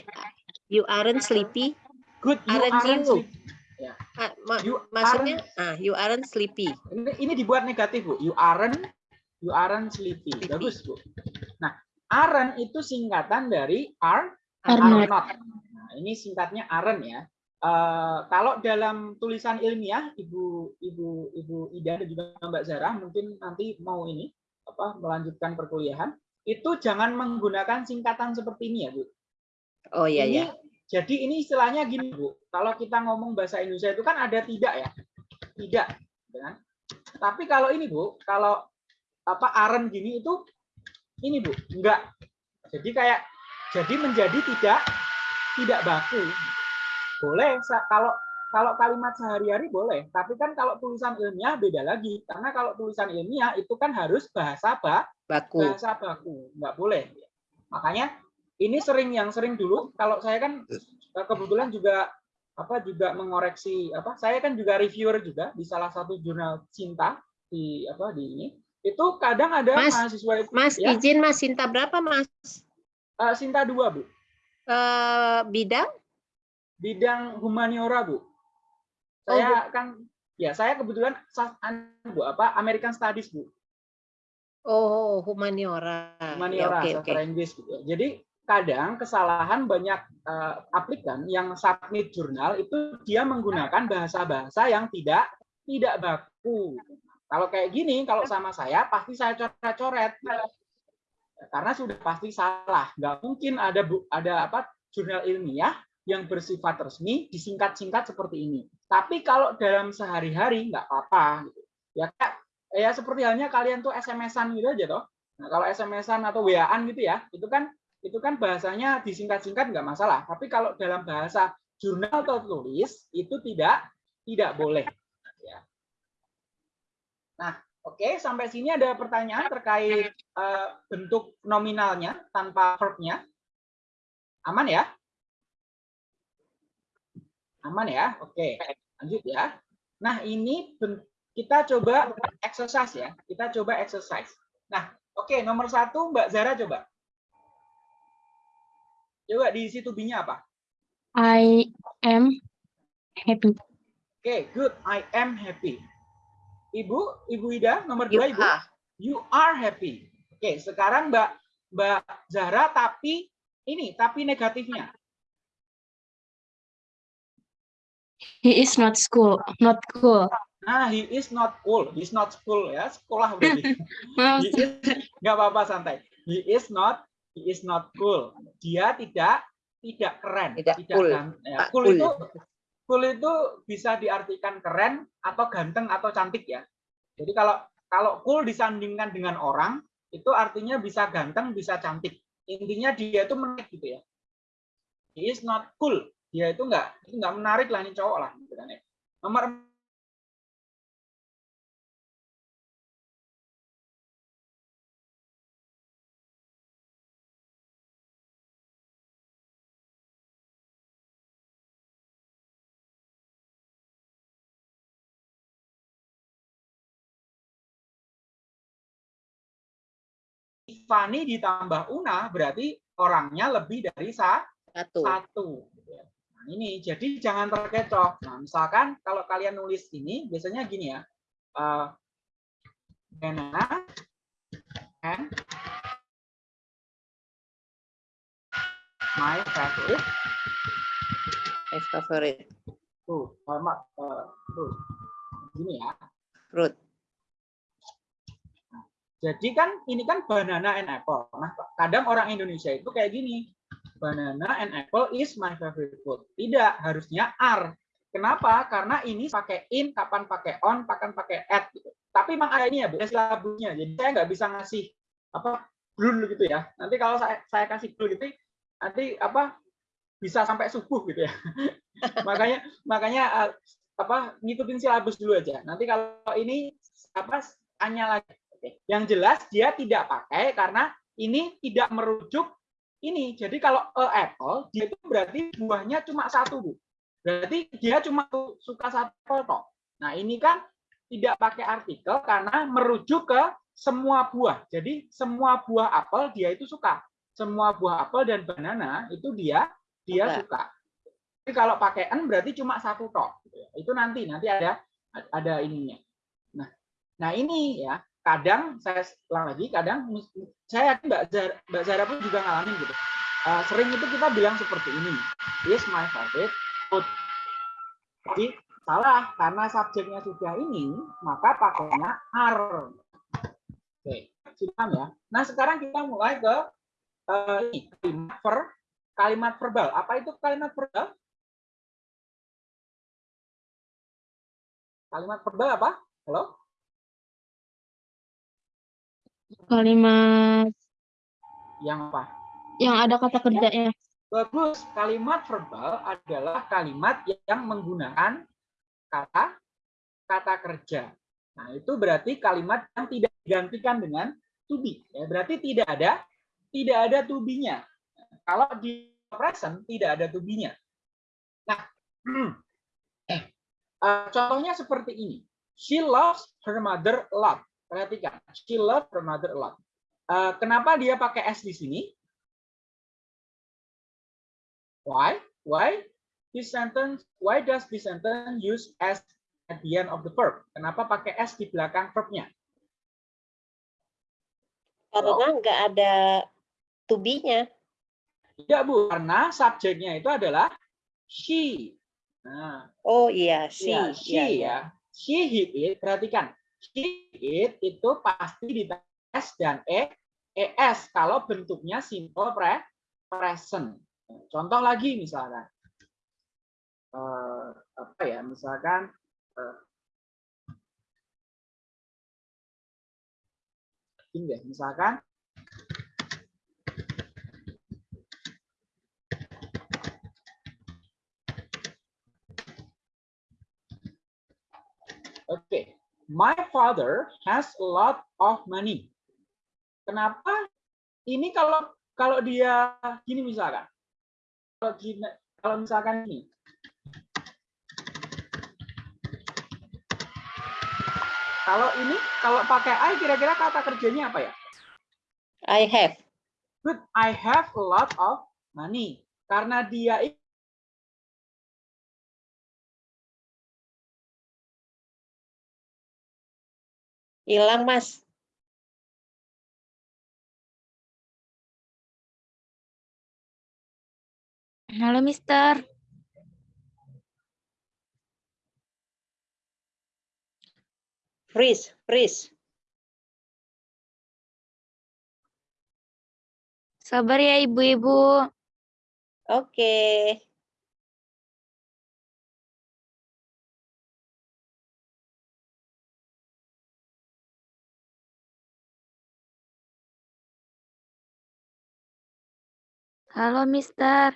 you aren't sleepy. Good, you Aren't aren't you? sleep- Ah, ma- You maksudnya ah you aren't sleepy. Ini, ini dibuat negatif Bu. You aren't, you aren't sleepy. Sleepy. Bagus Bu. Nah, aren't itu singkatan dari are, Are are not. not. Nah, ini singkatnya aren't ya. Eh, kalau dalam tulisan ilmiah, Ibu Ibu Ibu Ida dan juga Mbak Zara mungkin nanti mau ini apa melanjutkan perkuliahan, itu jangan menggunakan singkatan seperti ini ya Bu. Oh iya ini, ya. Jadi ini istilahnya gini Bu, kalau kita ngomong bahasa Indonesia itu kan ada tidak ya, tidak, gitu kan? Tapi kalau ini Bu, kalau apa aren gini itu ini Bu, enggak. Jadi kayak jadi menjadi tidak tidak baku. Boleh kalau kalau kalimat sehari-hari boleh, tapi kan kalau tulisan ilmiah beda lagi. Karena kalau tulisan ilmiah itu kan harus bahasa ba, Baku. bahasa baku, nggak boleh. Makanya ini sering yang sering dulu kalau saya kan eh, kebetulan juga apa juga mengoreksi apa saya kan juga reviewer juga di salah satu jurnal cinta di apa di ini itu kadang ada Mas, mahasiswa itu Mas ya, izin Mas Sinta berapa Mas? Sinta dua bu Eh bidang? Bidang humaniora bu saya kan ya saya kebetulan sa- an- bu apa American Studies bu Oh, humaniora. Ya, humaniora oke, oke. sastra Inggris gitu ya. Jadi kadang kesalahan banyak eh, aplikan yang submit jurnal itu dia menggunakan bahasa-bahasa yang tidak tidak baku. Kalau kayak gini, kalau sama saya pasti saya coret-coret karena sudah pasti salah. Nggak mungkin ada bu, ada apa jurnal ilmiah yang bersifat resmi disingkat-singkat seperti ini. Tapi kalau dalam sehari-hari nggak apa-apa. Gitu. Ya ya seperti halnya kalian tuh SMS-an gitu aja toh. Nah, kalau SMS-an atau WA-an gitu ya, itu kan itu kan bahasanya disingkat-singkat nggak masalah. Tapi kalau dalam bahasa jurnal atau tulis itu tidak tidak boleh. Ya. Nah, oke sampai sini ada pertanyaan terkait eh, bentuk nominalnya tanpa verb-nya. Aman ya? Aman ya? Oke, lanjut ya. Nah, ini kita coba exercise ya. Kita coba exercise. Nah, oke nomor satu Mbak Zara coba. Coba di situ B-nya apa? I am happy. Oke, good. I am happy. Ibu, Ibu Ida, nomor You dua Ibu. are. You are happy. Oke, sekarang Mbak Mbak Zara tapi ini tapi negatifnya. He is not school, not cool. Nah, he is not cool. He is not school ya, sekolah berarti. Maaf, He is nggak apa-apa santai. He is not he is not cool. Dia tidak tidak keren, Tidak cool. gan- ya, cool cool. itu cool itu bisa diartikan keren atau ganteng atau cantik ya. Jadi kalau kalau cool disandingkan dengan orang itu artinya bisa ganteng, bisa cantik. Intinya dia itu menarik gitu ya. He is not cool. Dia itu enggak itu enggak menarik lah ini cowok lah gitu kan ya. Nomor Fani ditambah Una berarti orangnya lebih dari sa Satu. satu. Nah, ini jadi jangan terkecoh. Nah, misalkan kalau kalian nulis ini biasanya gini ya. eh banana and my favorite My favorite tuh, sama eh, tuh. Gini ya. fruit. Jadi kan ini kan banana and apple. Nah, kadang orang Indonesia itu kayak gini. Banana and apple is my favorite food. Tidak, harusnya are. Kenapa? Karena ini pakai in, kapan pakai on, kapan pakai at gitu. Tapi memang ada ini ya, Bu, ada silabusnya. Jadi saya nggak bisa ngasih apa blur gitu ya. Nanti kalau saya saya kasih blur gitu, nanti apa bisa sampai subuh gitu ya. makanya makanya eh, apa ngikutin silabus dulu aja. Nanti kalau ini apa hanya lagi. Yang jelas dia tidak pakai karena ini tidak merujuk ini. Jadi kalau a apple dia itu berarti buahnya cuma satu, Bu. Berarti dia cuma suka satu apple toh. Nah, ini kan tidak pakai artikel karena merujuk ke semua buah. Jadi semua buah apel dia itu suka. Semua buah apel dan banana itu dia dia Suka. suka. Tapi kalau pakai n berarti cuma satu toh. Itu nanti nanti ada ada ininya. Nah, nah ini ya kadang saya ulang lagi kadang saya yakin Mbak Zara, Mbak Zara pun juga ngalamin gitu. Uh, sering itu kita bilang seperti ini is my favorite food. Jadi salah karena subjeknya sudah ini maka pakainya are oke sudah ya? Nah sekarang kita mulai ke uh, ini kalimat ver kalimat verbal. Apa itu kalimat verbal? Kalimat verbal apa? Halo Kalimat yang apa yang ada kata kerjanya. Bagus. Kalimat verbal adalah kalimat yang menggunakan kata kata kerja. Nah, itu berarti kalimat yang tidak digantikan dengan to be. Ya, berarti tidak ada tidak ada to be-nya. Kalau di present tidak ada to be-nya. Nah, eh, eh, contohnya seperti ini. She loves her mother a lot. Perhatikan, she loves her mother a lot. Eh, kenapa dia pakai s di sini? Why? Why this sentence? Why does this sentence use s at the end of the verb? Kenapa pakai s di belakang verbnya? Karena nggak ada to be-nya. Tidak bu, karena subjeknya itu adalah she. Nah, Oh iya, si. Iya, she ya. iya. She hit it. Perhatikan, she it itu pasti di s dan e es kalau bentuknya simple pre present. Contoh lagi misalkan, eh, apa ya? Misalkan eh, ini deh, misalkan Oke, my father has a lot of money. Kenapa? Ini kalau kalau dia gini misalkan, kalau gini, kalau misalkan ini, kalau ini kalau pakai I kira-kira kata kerjanya apa ya? I have. Good, I have a lot of money. Karena dia Hilang, Mas. Halo, Mister. Freeze, freeze. Sabar ya, Ibu-ibu. Oke. Halo, Mister.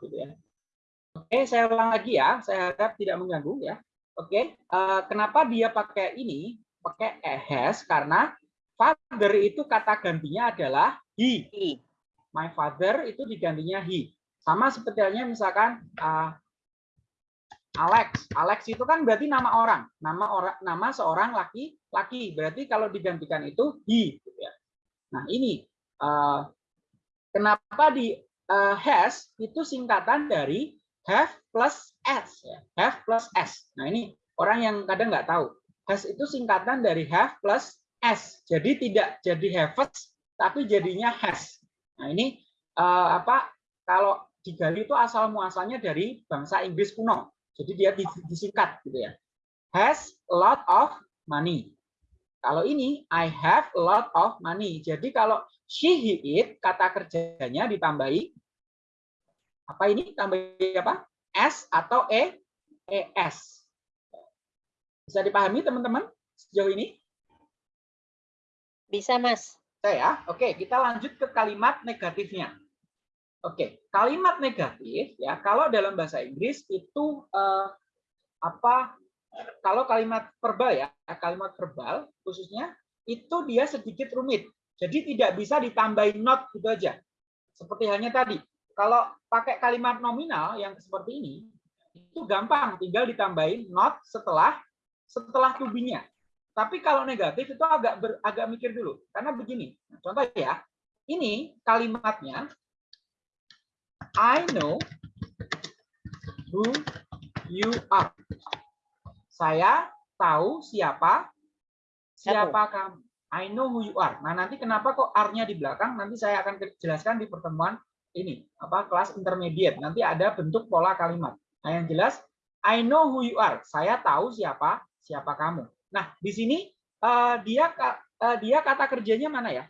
gitu ya. Oke, saya ulang lagi ya. Saya harap tidak mengganggu ya. Oke, eh, kenapa dia pakai ini? Pakai has karena father itu kata gantinya adalah he. My father itu digantinya he. Sama seperti halnya misalkan eh, Alex. Alex itu kan berarti nama orang, nama orang, nama seorang laki-laki. Berarti kalau digantikan itu he. gitu ya. Nah ini eh, kenapa di eh, has itu singkatan dari have plus s ya. have plus s nah ini orang yang kadang nggak tahu has itu singkatan dari have plus s jadi tidak jadi haves tapi jadinya has nah ini eh, apa kalau digali itu asal muasalnya dari bangsa Inggris kuno. Jadi dia di- disingkat gitu ya. Has a lot of money. Kalau ini I have a lot of money. Jadi kalau she he it kata kerjanya ditambahi apa ini? Tambahi apa? S atau e? Es bisa dipahami teman-teman? Sejauh ini? Bisa, Mas. saya oke kita lanjut ke kalimat negatifnya oke kalimat negatif ya kalau dalam bahasa Inggris itu eh, apa kalau kalimat verbal ya kalimat verbal khususnya itu dia sedikit rumit. Jadi tidak bisa ditambahin not gitu aja. Seperti halnya tadi kalau pakai kalimat nominal yang seperti ini itu gampang tinggal ditambahin not setelah setelah to be-nya tapi kalau negatif itu agak ber- agak mikir dulu. Karena begini contoh ya ini kalimatnya I know who you are. Saya tahu siapa siapa kamu. I know who you are. Nah nanti kenapa kok are-nya di belakang? Nanti saya akan jelaskan di pertemuan ini apa kelas intermediate. Nanti ada bentuk pola kalimat. Nah yang jelas I know who you are. Saya tahu siapa siapa kamu. Nah di sini eh, dia eh, dia kata kerjanya mana ya?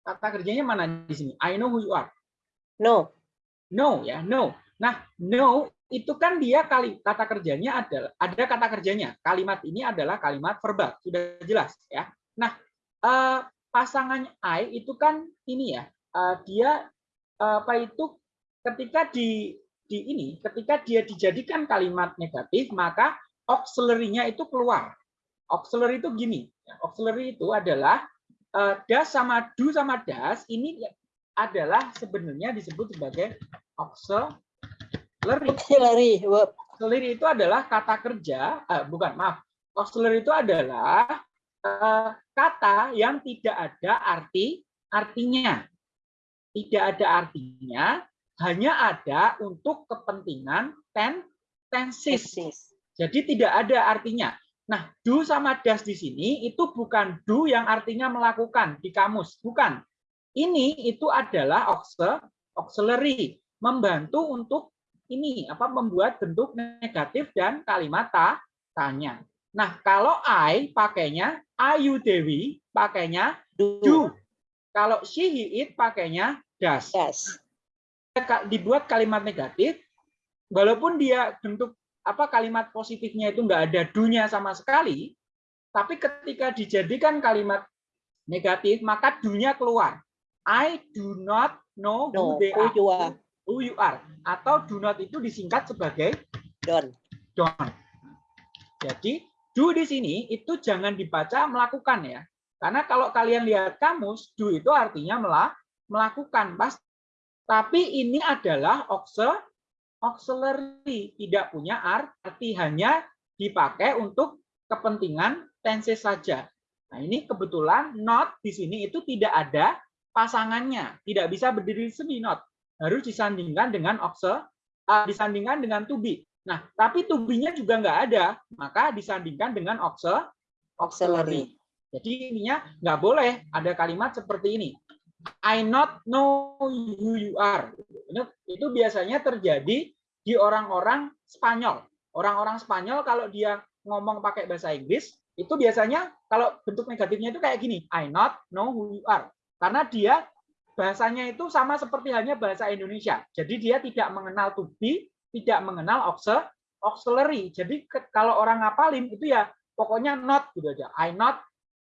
Kata kerjanya mana di sini? I know who you are No. no ya no. Nah no itu kan dia kali kata kerjanya adalah ada kata kerjanya. Kalimat ini adalah kalimat verbal sudah jelas ya. Nah eh, pasangannya I itu kan ini ya eh, dia eh, apa itu ketika di di ini ketika dia dijadikan kalimat negatif maka auxiliary-nya itu keluar. Auxiliary itu gini ya, auxiliary itu adalah eh, das sama do sama das ini adalah sebenarnya disebut sebagai auxiliary Auxiliary auxiliary itu adalah kata kerja, eh, bukan maaf, auxiliary itu adalah eh, kata yang tidak ada arti artinya, tidak ada artinya, hanya ada untuk kepentingan ten. Tenses. Jadi tidak ada artinya. Nah, do sama das di sini itu bukan do yang artinya melakukan di kamus, bukan. Ini itu adalah auxil- auxiliary, membantu untuk ini apa membuat bentuk negatif dan kalimat ta, tanya. Nah, kalau I pakainya ayu Dewi pakainya do. Kalau she he it pakainya. Das. Ka- Dibuat kalimat negatif walaupun dia bentuk apa kalimat positifnya itu enggak ada do-nya sama sekali, tapi ketika dijadikan kalimat negatif maka do-nya keluar. I do not know who No. they Who are. you are. Who you are. Atau do not itu disingkat sebagai Don't. don't. Jadi do di sini itu jangan dibaca melakukan ya. Karena kalau kalian lihat kamus, do itu artinya mela- melakukan. Pas. Tapi ini adalah auxil- auxiliary, tidak punya arti hanya dipakai untuk kepentingan tenses saja. Nah, ini kebetulan not di sini itu tidak ada pasangannya, tidak bisa berdiri sendiri not. Harus disandingkan dengan auxil, eh, disandingkan dengan to be. Nah, tapi to be-nya juga nggak ada, maka disandingkan dengan auxil, auxiliary. Jadi ininya nggak boleh ada kalimat seperti ini. I not know who you are. Itu biasanya terjadi di orang-orang Spanyol. Orang-orang Spanyol kalau dia ngomong pakai bahasa Inggris, itu biasanya kalau bentuk negatifnya itu kayak gini. I not know who you are. Karena dia bahasanya itu sama seperti halnya bahasa Indonesia. Jadi dia tidak mengenal to be, tidak mengenal auxil- auxiliary. Jadi kalau orang ngapalin itu ya pokoknya not gitu aja. I not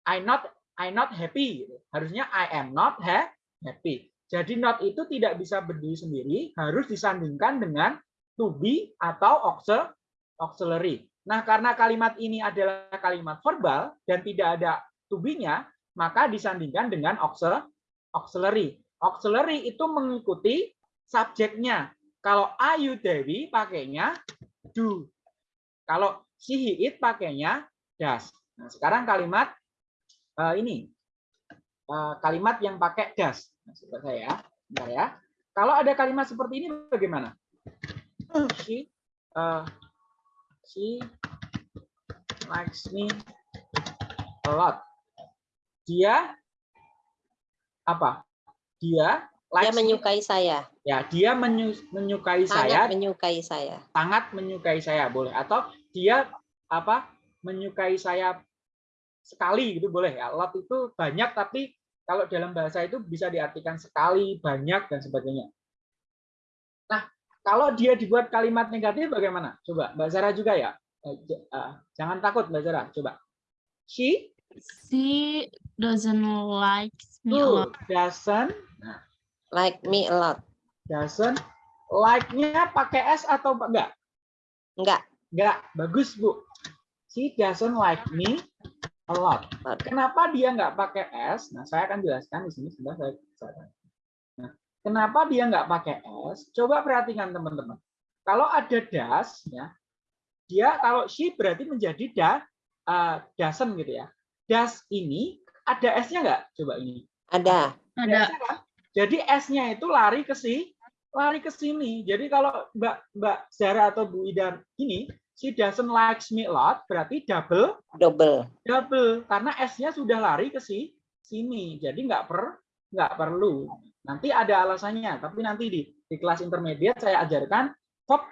I not I not happy gitu. Harusnya I am not ha- happy. Jadi not itu tidak bisa berdiri sendiri, harus disandingkan dengan to be atau auxil- auxiliary. Nah, karena kalimat ini adalah kalimat verbal dan tidak ada to be-nya, maka disandingkan dengan auxil- auxiliary. Auxiliary itu mengikuti subjeknya. Kalau ayu Dewi pakainya do. Kalau she he it pakainya does. Nah, sekarang kalimat eh, ini Eh, kalimat yang pakai does. Nah, coba saya, bentar ya. Kalau ada kalimat seperti ini bagaimana? She, eh, she likes me a lot. Dia apa? Dia Dia likes me. menyukai saya, Ya, dia menyu- menyukai saya, sangat menyukai saya. sangat menyukai saya boleh atau dia apa? menyukai saya sekali gitu boleh ya. Lot itu banyak tapi kalau dalam bahasa itu bisa diartikan sekali, banyak dan sebagainya. Nah, kalau dia dibuat kalimat negatif bagaimana? Coba Mbak Zara juga ya. Eh, eh, jangan takut Mbak Zara, coba. She She doesn't like me a who lot. doesn't nah, Like me a lot. doesn't like-nya pakai S atau enggak? Enggak, Enggak, bagus Bu. She doesn't like me a lot. Kenapa dia nggak pakai S? Nah, saya akan jelaskan di sini sebentar saya. saya- Nah, kenapa dia nggak pakai S? Coba perhatikan teman-teman. Kalau ada das, ya, dia kalau she berarti menjadi da, uh, doesn't gitu ya. Das ini ada S-nya nggak? Coba ini. ada. Ada kan? Jadi S-nya itu lari ke si, lari ke sini. Jadi kalau Mbak Mbak Zara atau Bu Ida ini, she doesn't likes me a lot, berarti double Double. double karena S-nya sudah lari ke si sini. Jadi nggak per nggak perlu. Nanti ada alasannya, tapi nanti di di kelas intermediate saya ajarkan verb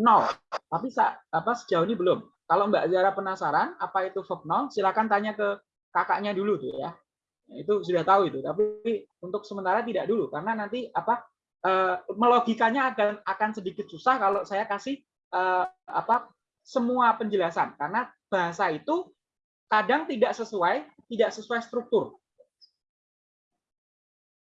nol. Tapi sa- apa sejauh ini belum. Kalau Mbak Zara penasaran apa itu verb nol, silakan tanya ke kakaknya dulu tuh ya. Itu sudah tahu itu, tapi untuk sementara tidak dulu karena nanti apa eh, melogikanya akan akan sedikit susah kalau saya kasih eh, apa semua penjelasan karena bahasa itu kadang tidak sesuai tidak sesuai struktur.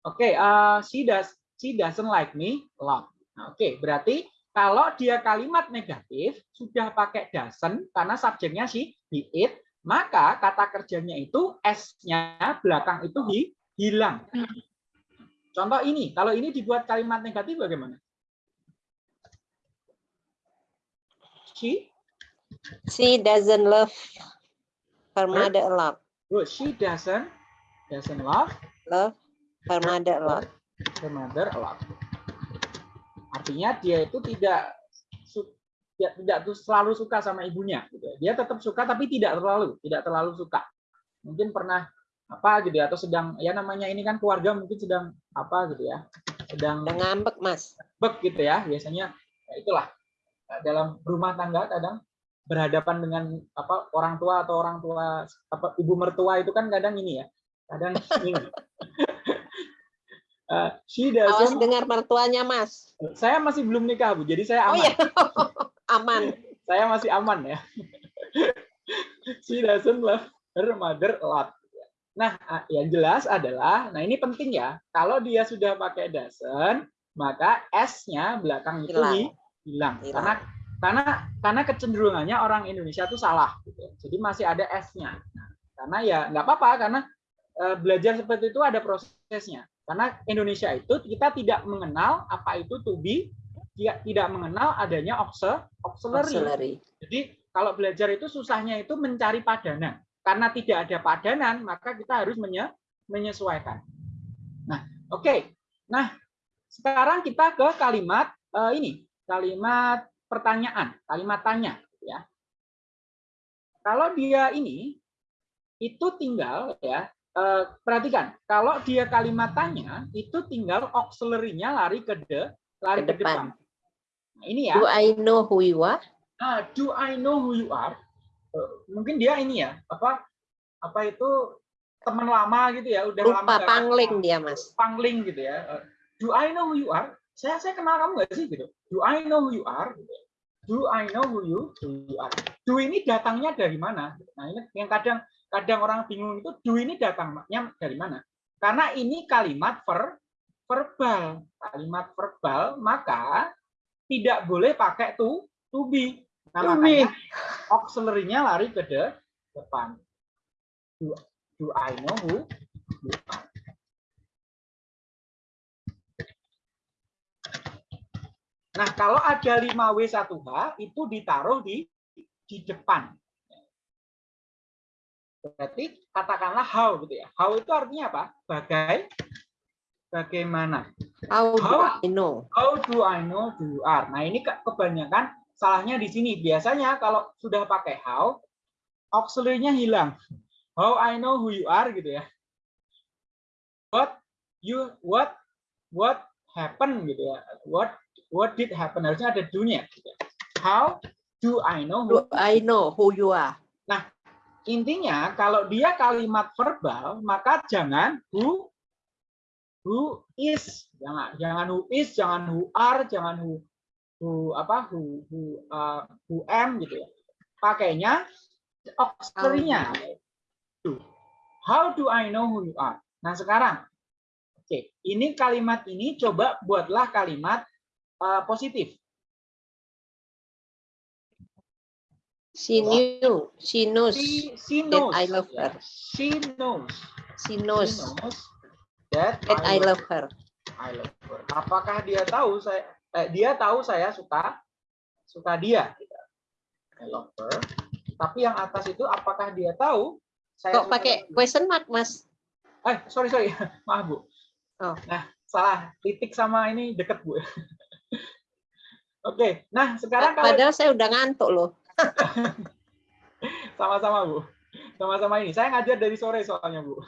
Oke, eh, she does she doesn't like me lot. Nah, Oke, berarti kalau dia kalimat negatif sudah pakai doesn't karena subjeknya she, he, it, maka kata kerjanya itu s-nya belakang itu hi, hilang. Contoh ini, kalau ini dibuat kalimat negatif bagaimana? She She doesn't love her Her? mother a lot. Good. She doesn't doesn't love Love her mother a lot. her mother a lot. Artinya dia itu tidak tidak, tidak selalu suka sama ibunya gitu. ya. Dia tetap suka tapi tidak terlalu, tidak terlalu suka. Mungkin pernah apa gitu ya atau sedang ya namanya ini kan keluarga mungkin sedang apa gitu ya. Sedang ngambek, Mas. bek gitu ya biasanya ya itulah dalam rumah tangga kadang berhadapan dengan apa orang tua atau orang tua apa ibu mertua itu kan kadang ini ya kadang ini Eh, she Awas dengar mertuanya, Mas. saya masih belum nikah bu jadi saya Oh aman ya, aman. saya masih aman ya she doesn't love her mother a lot nah ah, yang jelas adalah nah ini penting ya kalau dia sudah pakai doesn't maka s-nya belakang itu Hilang. hi- hilang Hilang. karena karena karena kecenderungannya orang Indonesia itu salah gitu. jadi masih ada s-nya Nah, karena ya nggak apa-apa karena eh, belajar seperti itu ada prosesnya karena Indonesia itu kita tidak mengenal apa itu to be tidak tidak mengenal adanya auxil- auxiliary. Auxiliary. Jadi kalau belajar itu susahnya itu mencari padanan. Karena tidak ada padanan, maka kita harus menye- menyesuaikan. Nah, oke. Nah, sekarang kita ke kalimat eh, ini, kalimat pertanyaan, kalimat tanya, ya. Kalau dia ini itu tinggal ya eh, perhatikan, kalau dia kalimat tanya itu tinggal auxiliary-nya lari ke de, lari Ke ke depan. depan. Nah, ini ya. Do I know who you are? Ah, do I know who you are? Eh, mungkin dia ini ya, apa apa itu teman lama gitu ya, udah lama Lupa nggak pangling dia, Mas. pangling gitu ya. Eh, Do I know who you are? Saya saya kenal kamu nggak sih gitu. Do I know who you are? Do I know who you who you are? Do ini datangnya dari mana? Nah ini yang kadang kadang orang bingung itu do ini datangnya dari mana? Karena ini kalimat ver, verbal, kalimat verbal maka tidak boleh pakai to to be. Nah To makanya auxiliary-nya lari ke de- depan. Do, do I know who you are? Nah, kalau ada 5W1H itu ditaruh di di depan. Berarti katakanlah how gitu ya. How itu artinya apa? Bagai bagaimana. How do How? I know? How do I know who you are? Nah, ini ke- kebanyakan salahnya di sini. Biasanya kalau sudah pakai how, auxiliary-nya hilang. How I know who you are gitu ya. What you what what happened gitu ya. What what did happen? Harusnya ada do-nya. gitu ya. How do I know who Do I know who you are? intinya kalau dia kalimat verbal maka jangan who who is. Jangan jangan who is jangan who are jangan who who apa who who uh, who am gitu ya. Pakainya auxiliary-nya how do I know who you are? Nah sekarang. Oke ini kalimat ini coba buatlah kalimat uh, positif. She knew. She knows. she she that knows. I love her. she knows. She She knows knows that, that I love her. I love her. Apakah dia tahu saya eh, dia tahu saya suka suka dia? I love her. Tapi yang atas itu apakah dia tahu saya Kok pakai dia? question mark, Mas? Eh, sorry sorry. Maaf, Bu. Oh. Nah, salah. Titik sama ini deket, Bu. Oke. Nah, sekarang kalau Padahal saya udah ngantuk loh. sama-sama, Bu. Sama-sama ini. Saya ngajar dari sore soalnya, Bu.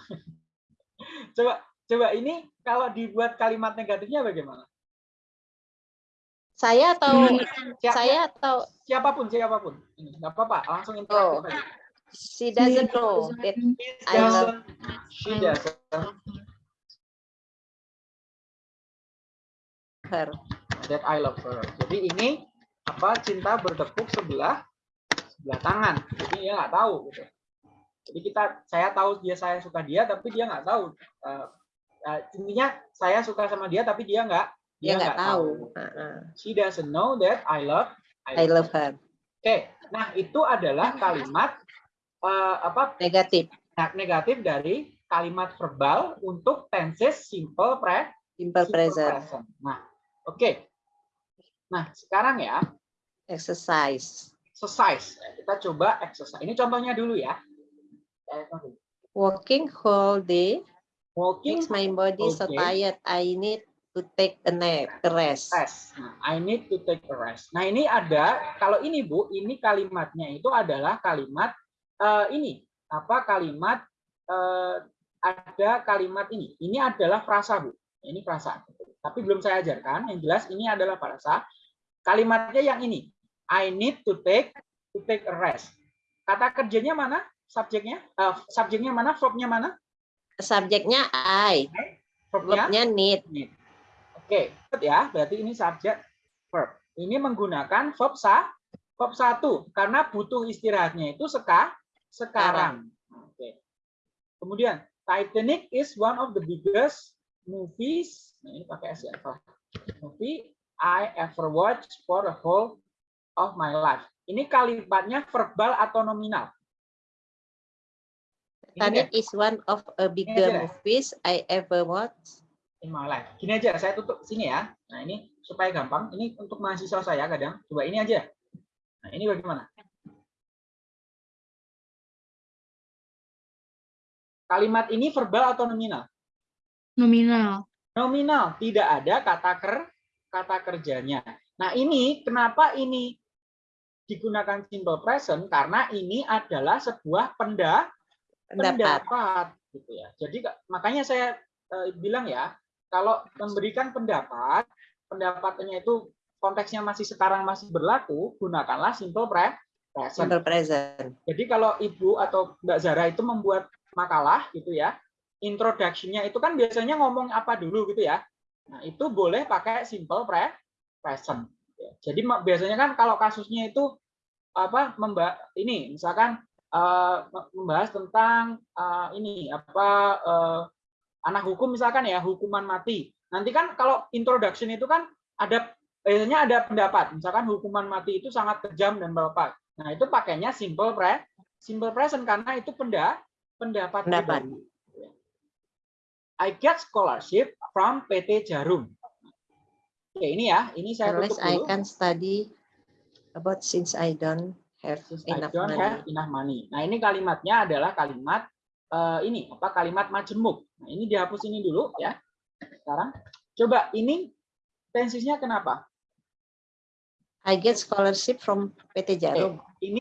Coba coba ini kalau dibuat kalimat negatifnya bagaimana? Saya atau Siap- saya atau siapa pun siapa pun. Ini nggak apa-apa langsung interaktif Oh. aja. She doesn't know that I love she doesn't. her. that I love her. Jadi ini apa cinta bertepuk sebelah sebelah tangan. Jadi dia nggak tahu gitu. Jadi kita saya tahu dia saya suka dia tapi dia nggak tahu Eh, eh, intinya saya suka sama dia tapi dia nggak Dia nggak tahu. Heeh. she doesn't know that I love I love her. oke nah itu adalah kalimat eh, apa Negatif. Nah, negatif dari kalimat verbal untuk tenses simple pre Simple simple present. Nah, oke. Nah, sekarang ya, Exercise. exercise. Kita coba exercise. Ini contohnya dulu ya. Walking whole day Walking makes my body so Okay. tired. I need to take a nap, a rest. rest. Nah, I need to take a rest. Nah, ini ada kalau ini Bu, ini kalimatnya itu adalah kalimat eh, ini apa kalimat eh, ada kalimat ini. Ini adalah frasa Bu. Ini frasa. Tapi belum saya ajarkan. Yang jelas ini adalah frasa. Kalimatnya yang ini. I need to take to take a rest. Kata kerjanya mana? Subjeknya? Eh, subjeknya mana? Verbnya mana? Subjeknya I, Verbnya? need. Need. Oke, ingat ya, berarti ini subjek verb. Ini menggunakan verb sa, verb satu karena butuh istirahatnya itu seka, sekarang. Oke. Kemudian Titanic is one of the biggest movies. Nah, ini pakai S ya. Movie I ever watched for the whole of my life. Ini kalimatnya verbal atau nominal? Titanic is one of a bigger aja. movies I ever watched. in my life. Gini aja, saya tutup sini ya. Nah ini supaya gampang. Ini untuk mahasiswa saya kadang. Coba ini aja. Nah ini bagaimana? Kalimat ini verbal atau nominal? Nominal. Nominal, tidak ada kata ker kata kerjanya. Nah ini kenapa ini digunakan simple present? Karena ini adalah sebuah penda Pendapat. pendapat gitu ya. Jadi ka- makanya saya eh, bilang ya, kalau memberikan pendapat, pendapatnya itu konteksnya masih sekarang masih berlaku, gunakanlah simple pre- present. Simple present. Jadi kalau Ibu atau Mbak Zara itu membuat makalah gitu ya, introduction-nya itu kan biasanya ngomong apa dulu gitu ya. Nah, itu boleh pakai simple pre present. Jadi biasanya kan kalau kasusnya itu apa membahas ini misalkan uh, membahas tentang uh, ini apa uh, anak hukum misalkan ya hukuman mati. Nanti kan kalau introduction itu kan ada biasanya ada pendapat misalkan hukuman mati itu sangat kejam dan bapak. Nah itu pakainya simple pre simple present karena itu penda pendapat. pendapat. I get scholarship from PT Jarum. Oke ini ya ini saya Unless tutup dulu. I can study about since I don't have enough I don't money. have enough money. Nah ini kalimatnya adalah kalimat uh, ini apa kalimat majemuk. Nah ini dihapus ini dulu ya. Sekarang coba ini tensisnya kenapa? I get scholarship from PT Jarum. Ini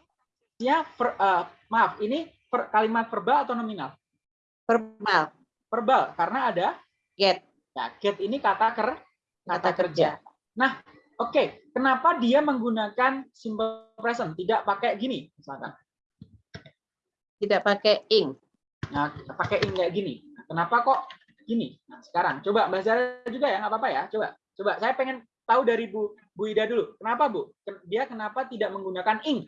ya per, uh, maaf ini per, kalimat verbal atau nominal? Verbal. Verbal karena ada Get. ya get ini kata ker Kata kerja. Nah oke okay. kenapa dia menggunakan simple present tidak pakai gini misalkan? Tidak pakai ing. Nah, pakai ing kayak gini. Nah, kenapa kok gini? Nah, sekarang coba Mbak Zara juga ya, nggak apa-apa ya. Coba, coba. Saya pengen tahu dari Bu Bu Ida dulu. Kenapa Bu? Dia kenapa tidak menggunakan ing?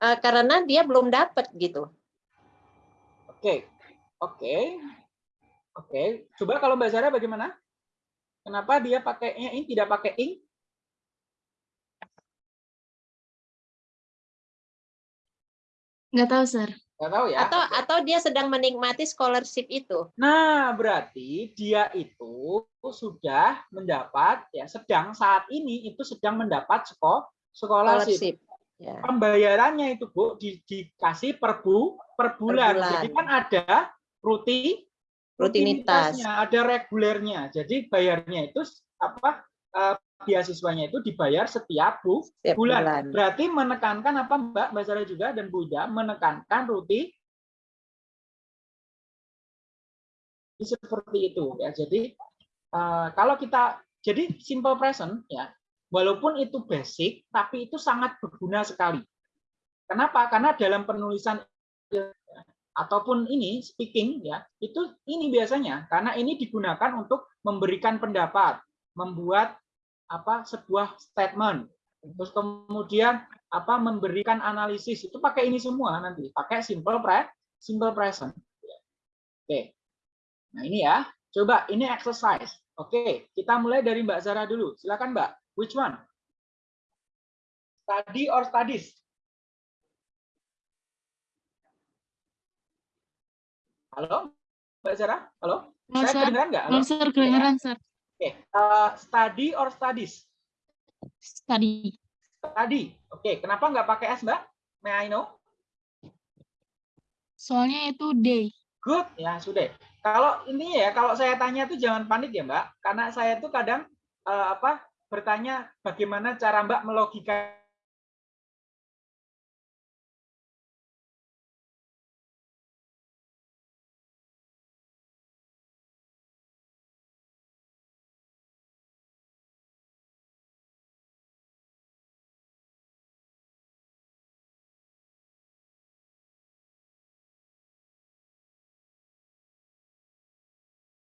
Uh, karena dia belum dapat gitu. Oke, oke, oke. Coba kalau Mbak Zara bagaimana? Kenapa dia pakainya ing tidak pakai ing? Nggak tahu, Sir. Nggak tahu ya. Atau atau dia sedang menikmati scholarship itu. Nah, berarti dia itu sudah mendapat ya sedang saat ini itu sedang mendapat sekolah scholarship. Scholarship. Ya. Pembayarannya itu Bu di, dikasih per bu per bulan. bulan. Jadi kan ada rutin Rutinitas. rutinitasnya, ada regulernya. Jadi bayarnya itu apa eh, beasiswanya itu dibayar setiap bu, Setiap bulan. bulan. Berarti menekankan apa Mbak Mbak Sarah juga dan Bu Ida menekankan rutin seperti itu ya. Jadi eh, kalau kita jadi simple present ya, walaupun itu basic tapi itu sangat berguna sekali. Kenapa? Karena dalam penulisan ya, ataupun ini speaking ya, itu ini biasanya karena ini digunakan untuk memberikan pendapat, membuat apa sebuah statement. Terus kemudian apa memberikan analisis itu pakai ini semua nanti, pakai simple pre simple present. Oke. Nah, ini ya. Coba ini exercise. Oke, kita mulai dari Mbak Zara dulu. Silakan Mbak. Which one? Study or studies? Halo? Mbak Zara? Halo? Saya kedengeran nggak? Halo, Sir. Kedengeran, Sir. Oke. eh, study or studies? Study. Study. Oke, kenapa nggak pakai S, Mbak? May I know? Soalnya itu day. Good, ya sudah. Kalau intinya ya, kalau saya tanya itu jangan panik ya Mbak, karena saya itu kadang eh, apa bertanya bagaimana cara Mbak melogika